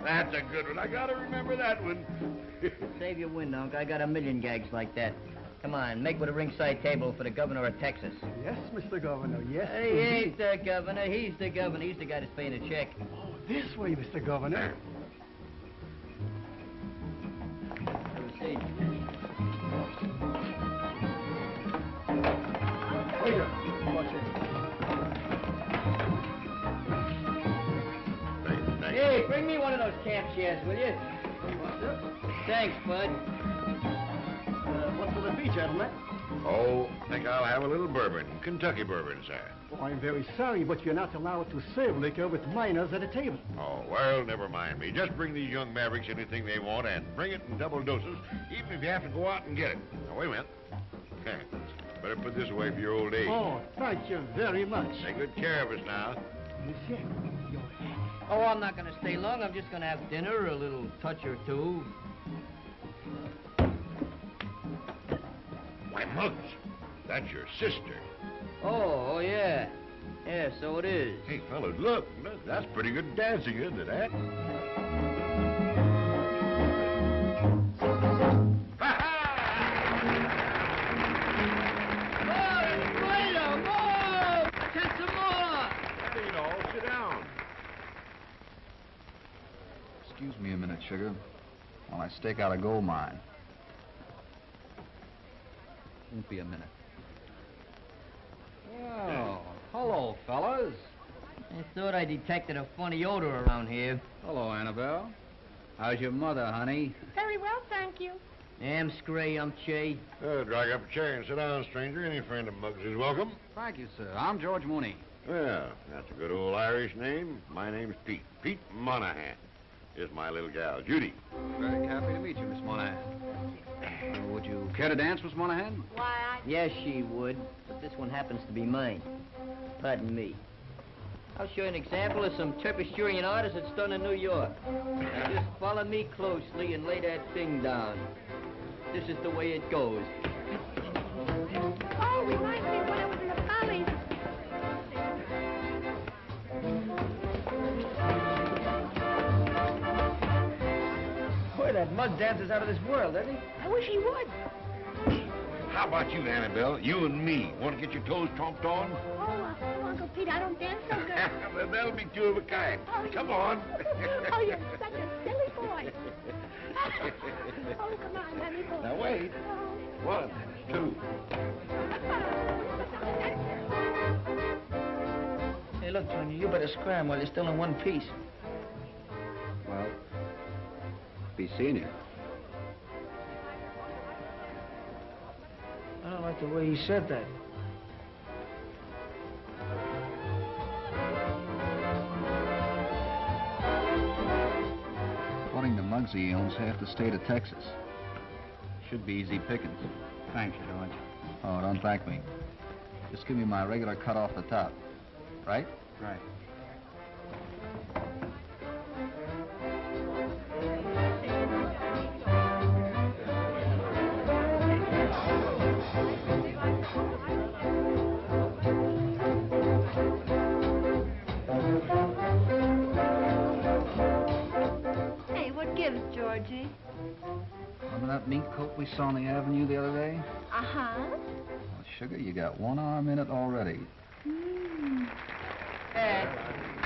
That's a good one. I gotta remember that one. Save your wind, Unc. I got a million gags like that. Come on, make with a ringside table for the governor of Texas. Yes, Mr. Governor, yes. He ain't the governor. He's the governor. He's the guy that's paying the check. Oh, this way, Mr. Governor. See. Waiter, watch it. Hey, bring me one of those camp chairs, will you? Thanks, Bud. Uh, what will it be, gentlemen? Oh, I think I'll have a little bourbon. Kentucky bourbon, sir. Oh, I'm very sorry, but you're not allowed to serve liquor with minors at a table. Oh, well, never mind me. Just bring these young mavericks anything they want and bring it in double doses, even if you have to go out and get it. Now, wait a minute. Better put this away for your old age. Oh, thank you very much. Take good care of us now. Monsieur, your hat. Oh, I'm not going to stay long. I'm just going to have dinner, a little touch or two. Muggs, that's your sister. Oh, oh, yeah. Yeah, so it is. Hey, fellas, look. look, That's pretty good dancing, isn't it, eh? Ain't all. Sit down. Excuse me a minute, sugar, while I stake out a gold mine. Won't be a minute. Oh, hello, fellas. I thought I detected a funny odor around here. Hello, Annabelle. How's your mother, honey? Very well, thank you. Am Scray, I'm Che. Uh, drag up a chair and sit down, stranger. Any friend of Muggs is welcome. Thank you, sir. I'm George Mooney. Well, that's a good old Irish name. My name's Pete. Pete Monahan. Here's my little gal, Judy. Very happy to meet you, Miss Monahan. Uh, would you care to dance, Miss Monahan? Why, I... Yes, she would, but this one happens to be mine. Pardon me. I'll show you an example of some Terpisturian artists that's done in New York. Now just follow me closely and lay that thing down. This is the way it goes. Oh, reminds me that mug dances out of this world, doesn't he? I wish he would. How about you, Annabelle? You and me. Want to get your toes tromped on? Oh, uh, oh, Uncle Pete, I don't dance so good. well, that'll be two of a kind. Come on. oh, you're such a silly boy. oh, come on, honey boy. Now, wait. One, two. Hey, look, Junior, you better scram while you're still in one piece. Well, be seeing you. I don't like the way he said that. According to Muggsy, he owns half the state of Texas. Should be easy pickings. Thanks, George. Oh, don't thank me. Just give me my regular cut off the top. Right? Right. Coat we saw on the avenue the other day? Uh-huh. Well, sugar, you got one arm in it already. Hmm. Judy.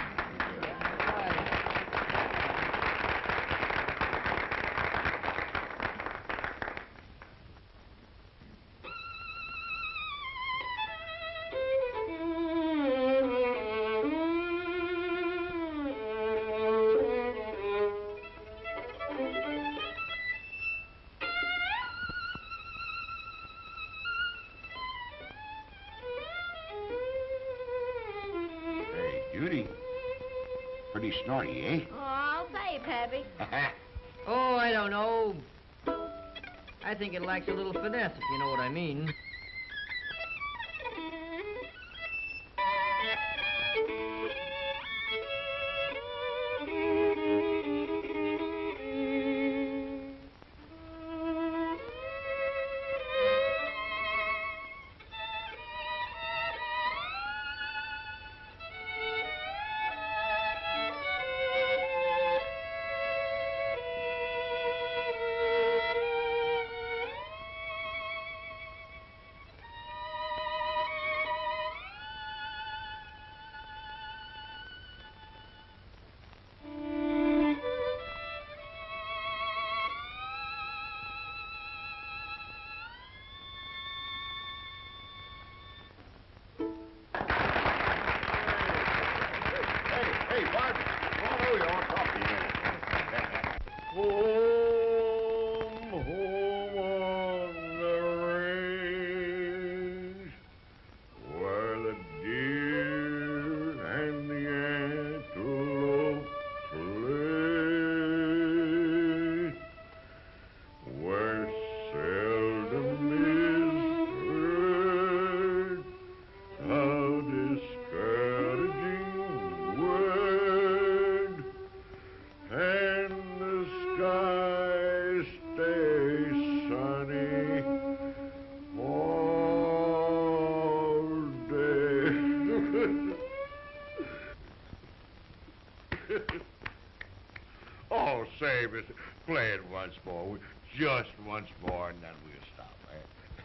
Once more. We- Just once more, and then we'll stop.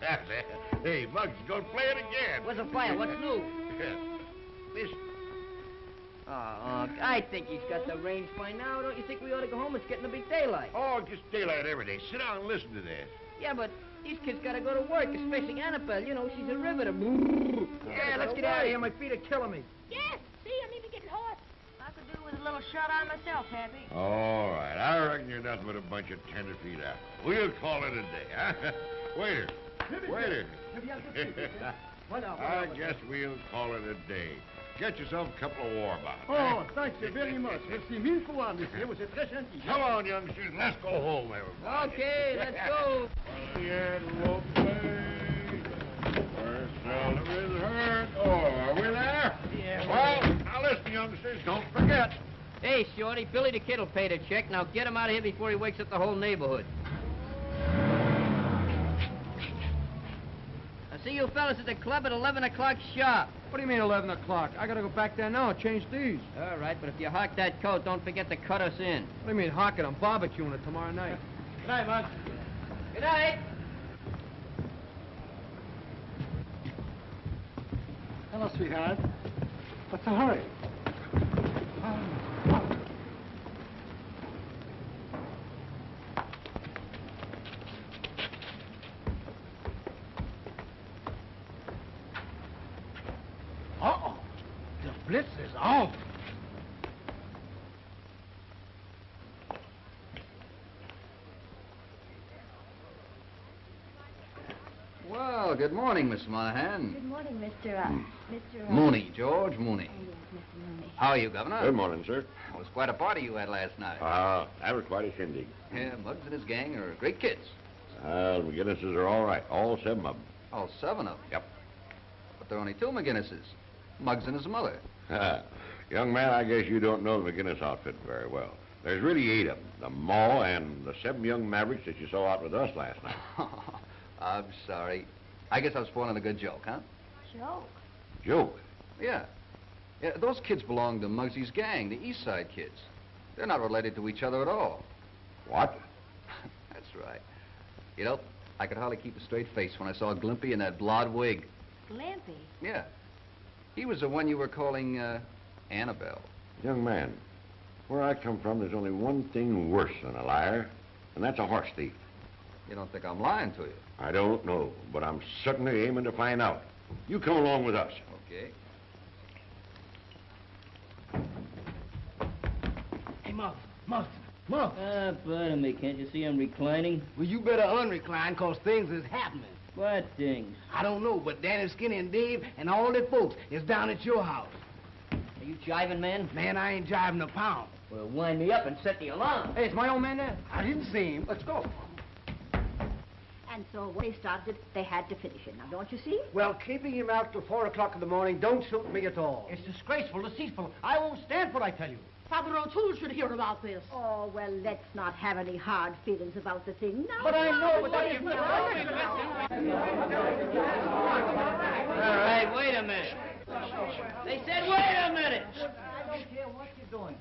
That's it. Hey, Muggs, go play it again. Where's the fire? What's new? Listen. Oh, I think he's got the range by now. Don't you think we ought to go home? It's getting to be daylight. Oh, it gets daylight every day. Sit down and listen to this. Yeah, but these kids gotta go to work, especially Annabelle. You know, she's a riveter. Yeah, let's get out of here. My feet are killing me. Yes, see, I'm even getting hot. I could do with a little shut-eye myself, Pappy. All right, I reckon you're nothing but a bunch of tenderfeet apples. We'll call it a day, huh? Waiter, waiter. I guess we'll call it a day. Get yourself a couple of war bottles. Eh? Oh, thank you very much. Merci mille fois, monsieur. Vous êtes très gentil. Come on, youngsters, let's go home, everybody. Okay, let's go. The antelope play, where seldom is heard. Oh, are we there? Yeah. Well, now listen, youngsters, don't forget. Hey, Shorty, Billy the Kid'll pay the check. Now get him out of here before he wakes up the whole neighborhood. I'll see you fellas at the club at 11 o'clock sharp. What do you mean 11 o'clock? I gotta go back there now and change these. All right, but if you hawk that coat, don't forget to cut us in. What do you mean hawking? I'm barbecuing it tomorrow night. Good night, Mug. Good night. Hello, sweetheart. What's the hurry? Uh-oh. The blitz is off. Well, good morning, Miss Monahan. Good morning, Mr. Uh, Mr. Uh, Mooney, George Mooney. Oh, yes, Mr. Mooney. How are you, Governor? Good morning, sir. It was quite a party you had last night. Ah, that was quite a shindig. yeah, Muggs and his gang are great kids. Well, the McGinnises are all right, all seven of them. All seven of them. Yep. But there are only two McGinnises. Muggs and his mother. Young man, I guess you don't know the McGinnis outfit very well. There's really eight of them. The Ma and the seven young mavericks that you saw out with us last night. I'm sorry. I guess I was spoiling a good joke, huh? Joke. Joke. Yeah. Yeah, those kids belong to Muggsy's gang, the East Side kids. They're not related to each other at all. What? That's right. You know, I could hardly keep a straight face when I saw Glimpy in that blonde wig. Glimpy. Yeah. He was the one you were calling, uh, Annabelle. Young man, where I come from, there's only one thing worse than a liar, and that's a horse thief. You don't think I'm lying to you? I don't know, but I'm certainly aiming to find out. You come along with us. Okay. Hey, Muggs, Muggs, Muggs. Ah, pardon me. Can't you see I'm reclining? Well, you better unrecline, cause things is happening. What things? I don't know, but Danny Skinny and Dave and all their folks is down at your house. Are you jiving, man? Man, I ain't driving a pound. Well, wind me up and set the alarm. Hey, is my old man there? I didn't see him. Let's go. And so when they started, they had to finish it. Now, don't you see? Well, keeping him out till 4 o'clock in the morning don't suit me at all. It's disgraceful, deceitful. I won't stand for it, I tell you. Father O'Toole should hear about this. Oh, well, let's not have any hard feelings about the thing now. But I know, but What that is is- All right, wait a minute. They said wait a minute. I don't care what you're doing.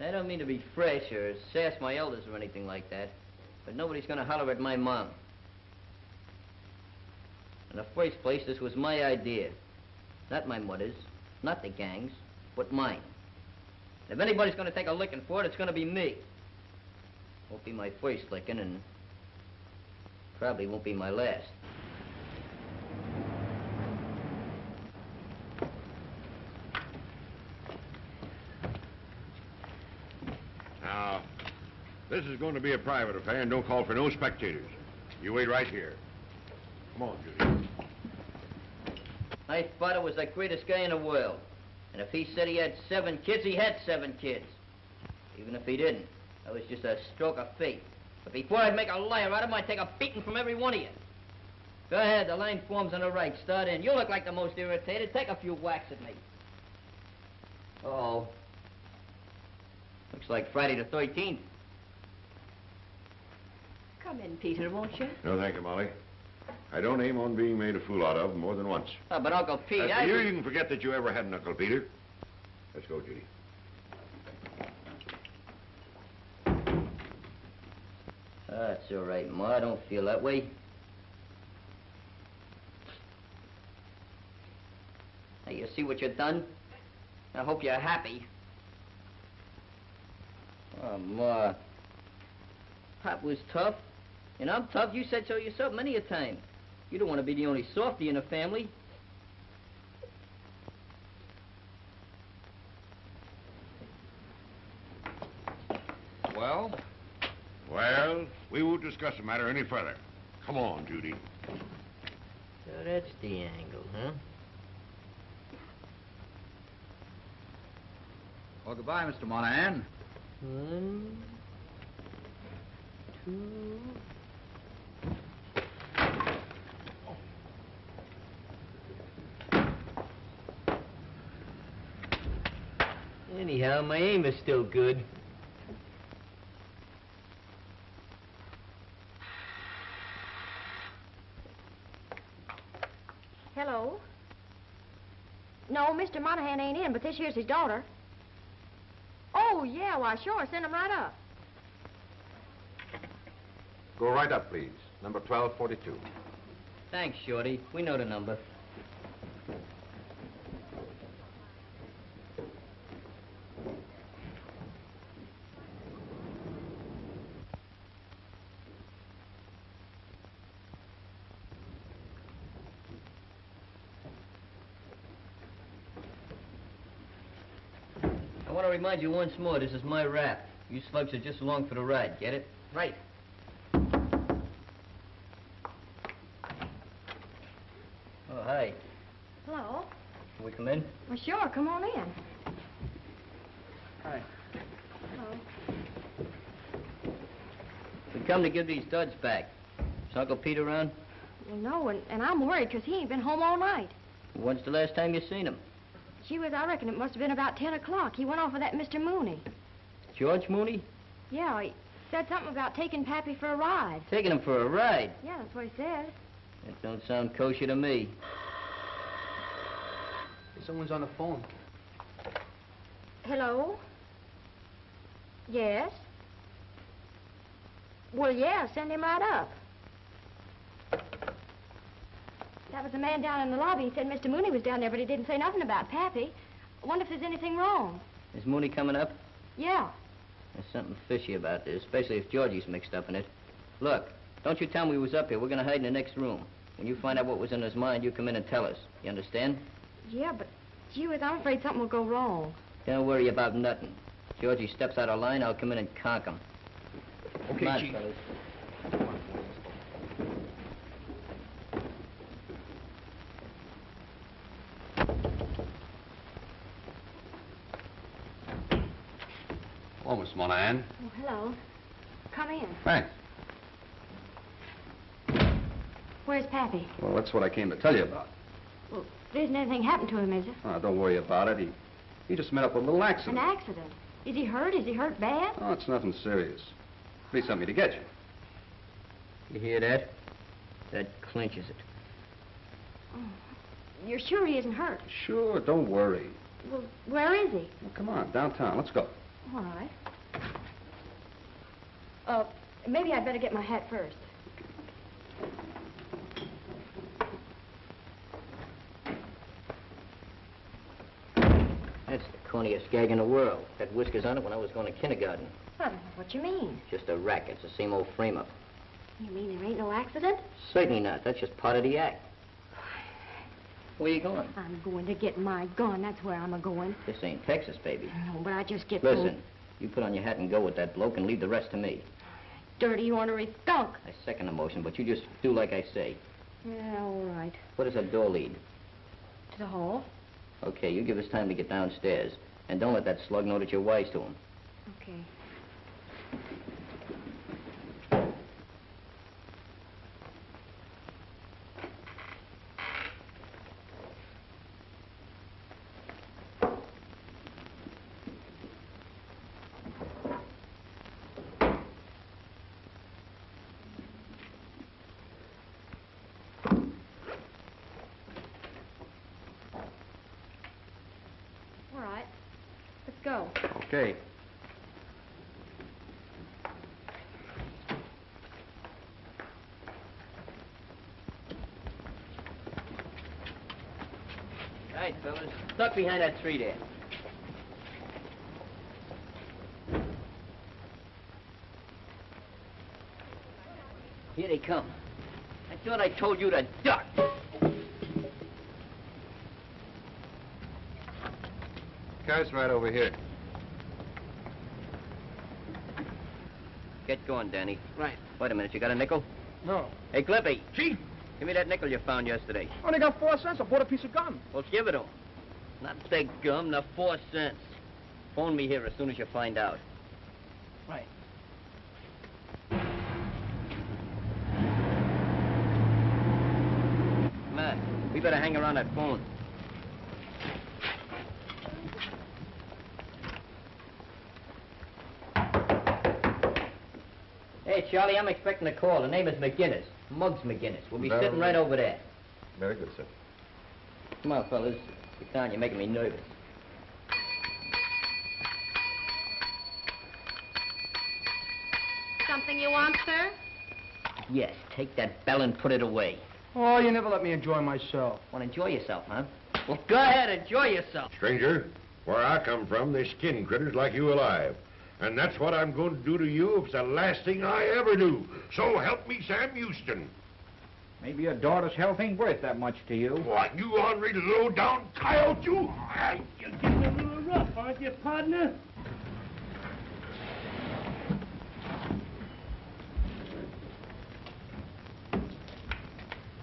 I don't mean to be fresh or sass my elders or anything like that, but nobody's gonna holler at my mom. In the first place, this was my idea. Not my mother's, not the gang's, but mine. If anybody's gonna take a licking for it, it's gonna be me. Won't be my first licking, and probably won't be my last. Now, this is going to be a private affair and don't call for no spectators. You wait right here. Come on, Judy. My father was the greatest guy in the world. And if he said he had seven kids, he had seven kids. Even if he didn't, that was just a stroke of fate. But before I'd make a liar out of him, I'd take a beating from every one of you. Go ahead, the line forms on the right. Start in. You look like the most irritated. Take a few whacks at me. Oh. Looks like Friday the 13th. Come in, Peter, won't you? No, thank you, Molly. I don't aim on being made a fool out of more than once. Oh, but Uncle Pete, As for I... you, you can forget that you ever had an Uncle Peter. Let's go, Judy. That's all right, Ma. I don't feel that way. Now, you see what you've done? I hope you're happy. Oh, Ma. Pop was tough. And I'm tough. You said so yourself many a time. You don't want to be the only softy in the family. Well? Well, we won't discuss the matter any further. Come on, Judy. So that's the angle, huh? Well, goodbye, Mr. Monahan. One, two... Anyhow, my aim is still good. Hello? No, Mr. Monahan ain't in, but this here's his daughter. Oh, yeah, why, sure. Send him right up. Go right up, please. Number 1242. Thanks, Shorty. We know the number. Remind you once more, this is my rap. You slugs are just along for the ride, get it? Right. Oh, hi. Hello? Can we come in? Well, sure. Come on in. Hi. Hello. We come to give these duds back. Is Uncle Pete around? Well, no, and, and I'm worried 'cause he ain't been home all night. When's the last time you seen him? Gee whiz, I reckon it must have been about 10 o'clock. He went off with that Mr. Mooney. George Mooney? Yeah, he said something about taking Pappy for a ride. Taking him for a ride. Yeah, that's what he said. That don't sound kosher to me. Someone's on the phone. Hello? Yes? Well, yeah, send him right up. That was the man down in the lobby. He said Mr. Mooney was down there, but he didn't say nothing about Pappy. I wonder if there's anything wrong. Is Mooney coming up? Yeah. There's something fishy about this, especially if Georgie's mixed up in it. Look, don't you tell him we was up here. We're gonna hide in the next room. When you find out what was in his mind, you come in and tell us. You understand? Yeah, but gee whiz, I'm afraid something will go wrong. Don't worry about nothing. Georgie steps out of line, I'll come in and conk him. Okay, Come on, Chief. fellas. Miss Monahan. Oh, hello. Come in. Thanks. Where's Pappy? Well, that's what I came to tell you about. Well, there isn't anything happened to him, is there? Oh, don't worry about it. He, he just met up with a little accident. An accident. accident. Is he hurt? Is he hurt bad? Oh, it's nothing serious. Be something to get you. You hear that? That clinches it. Oh, you're sure he isn't hurt? Sure, don't worry. Well, where is he? Well, come on, downtown. Let's go. All right. Uh, maybe I'd better get my hat first. That's the corniest gag in the world. Had whiskers on it when I was going to kindergarten. I don't know what you mean. Just a racket. It's the same old frame-up. You mean there ain't no accident? Certainly not. That's just part of the act. Where you going? I'm going to get my gun. That's where I'm a-going. This ain't Texas, baby. No, but I just get Listen, you put on your hat and go with that bloke and leave the rest to me. dirty, ornery skunk. I second the motion, but you just do like I say. Yeah, all right. Where does that door lead? To the hall? Okay, you give us time to get downstairs. And don't let that slug know that you're wise to him. Okay. All right. Let's go. Okay. All right, fellas. Duck behind that tree there. Here they come. I thought I told you to duck. Car's right over here. Get going, Danny. Right. Wait a minute, you got a nickel? No. Hey, Glimpy. Chief. Give me that nickel you found yesterday. Only got four cents. I bought a piece of gum. Well, give it to him. Not the gum, the four cents. Phone me here as soon as you find out. Right. Come on. We better hang around that phone. Hey, Charley, I'm expecting a call. The name is McGinnis. Muggs McGinnis. We'll be Very sitting right over there. Very good, sir. Come on, fellas. Sit down. You're making me nervous. Something you want, sir? Yes, take that bell and put it away. Oh, you never let me enjoy myself. Want to enjoy yourself, huh? Well, go ahead, enjoy yourself. Stranger, where I come from, they skin critters like you alive. And that's what I'm going to do to you if it's the last thing I ever do. So help me, Sam Houston. Maybe your daughter's health ain't worth that much to you. What, you ornery low-down coyote, you? I... You're getting a little rough, aren't you, partner?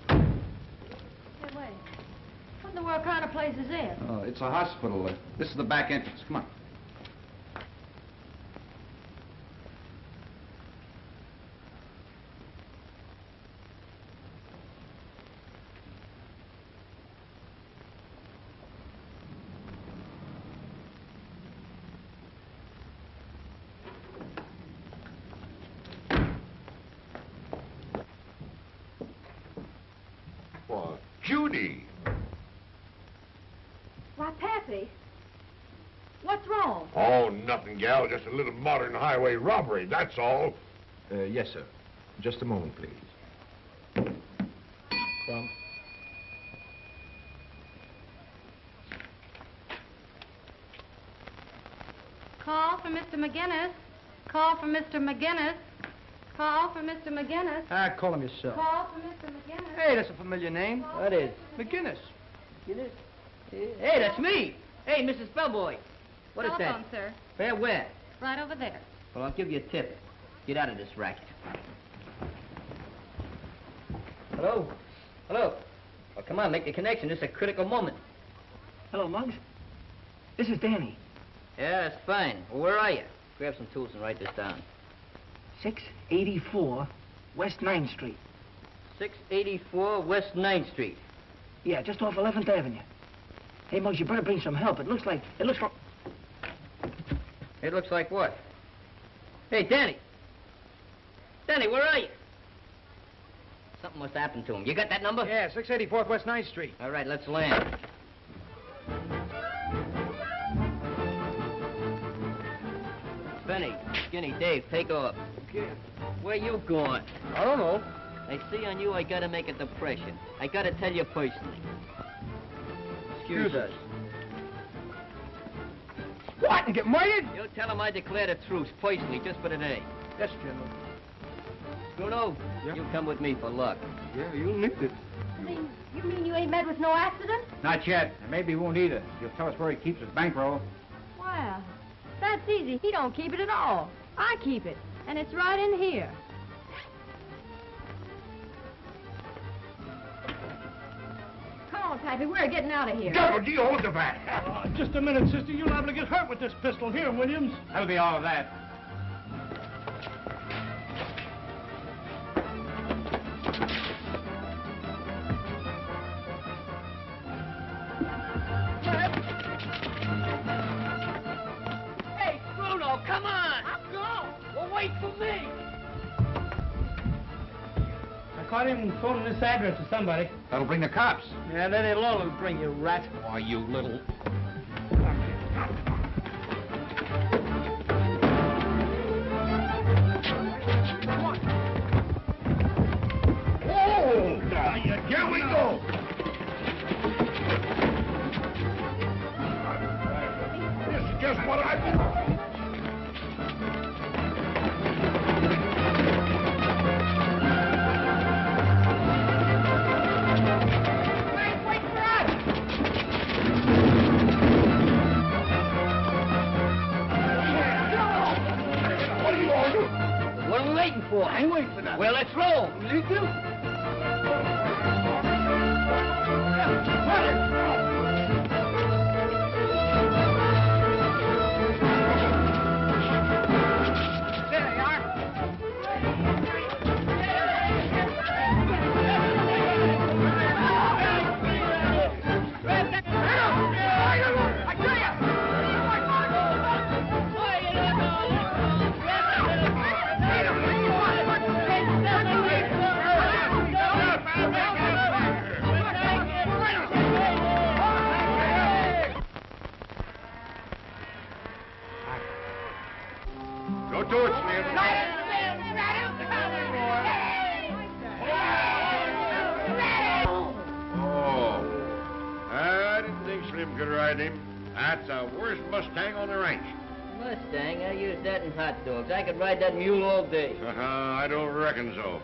Hey, wait. What in the world kind of place is this? Oh, it's a hospital. This is the back entrance. Come on. What, Judy? Why, Pappy. What's wrong? Oh, nothing. Just a little modern highway robbery, that's all. Uh, yes, sir. Just a moment, please. Come. Call for Mr. McGinnis. Call for Mr. McGinnis. Call for Mr. McGinnis. Ah, call him yourself. Call for Mr. McGinnis. Hey, that's a familiar name. That is McGinnis. McGinnis? Hey, that's me. Hey, Mrs. Bellboy. What is Telephone, that? sir. Where, where? Right over there. Well, I'll give you a tip. Get out of this racket. Hello? Hello? Well, come on, make the connection. This is a critical moment. Hello, Muggs. This is Danny. Yeah, that's fine. Well, where are you? Grab some tools and write this down. 684 West 9th Street. 684 West 9th Street. Yeah, just off 11th Avenue. Hey, Muggs, you better bring some help. It looks like, it looks like... It looks like what? Hey, Danny. Danny, where are you? Something must happen to him. You got that number? Yeah, 684th West 9th Street. All right, let's land. Benny, Skinny, Dave, take off. Okay. Where you going? I don't know. I see on you I gotta make a depression. I gotta tell you personally. Excuse us. What? And get murdered? You tell him I declare a truce personally, just for today. Yes, General. Bruno, you come with me for luck. Yeah, you'll need it. You mean, you mean you ain't met with no accident? Not yet, and maybe he won't either. You'll tell us where he keeps his bankroll. Well, that's easy. He don't keep it at all. I keep it, and it's right in here. Pappy, we're getting out of here. Double D, hold the bat. Uh, just a minute, sister. You're liable to get hurt with this pistol here, Williams. That'll be all of that. I caught him phoning this address to somebody. That'll bring the cops. Yeah, that alone will all bring you, rat. Why, you little... Oh, now, here we go. This is just what I... What Well, let's roll. You do? Ride that mule all day. Uh-huh, I don't reckon so.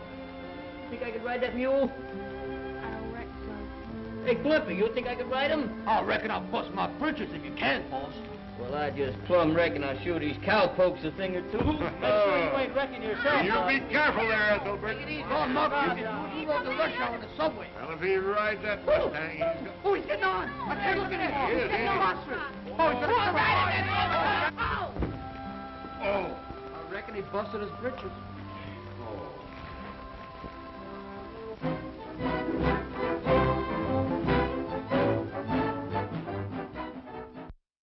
Think I could ride that mule? I don't reckon so. Hey, Glimpy, you think I could ride him? I reckon I'll bust my britches if you can, boss. Well, I just plumb reckon I'll show these cowpokes a thing or two. you ain't wrecking yourself. You be careful there, Ethelbert. Oh, Muck, you can you go to the rush hour in the subway. Well, if he rides that Mustang, he's got... Oh, he's getting on. I can't look at him. He is, He's getting ain't he? monstrous. Oh, he's gonna Oh. I and he busted his britches. Oh.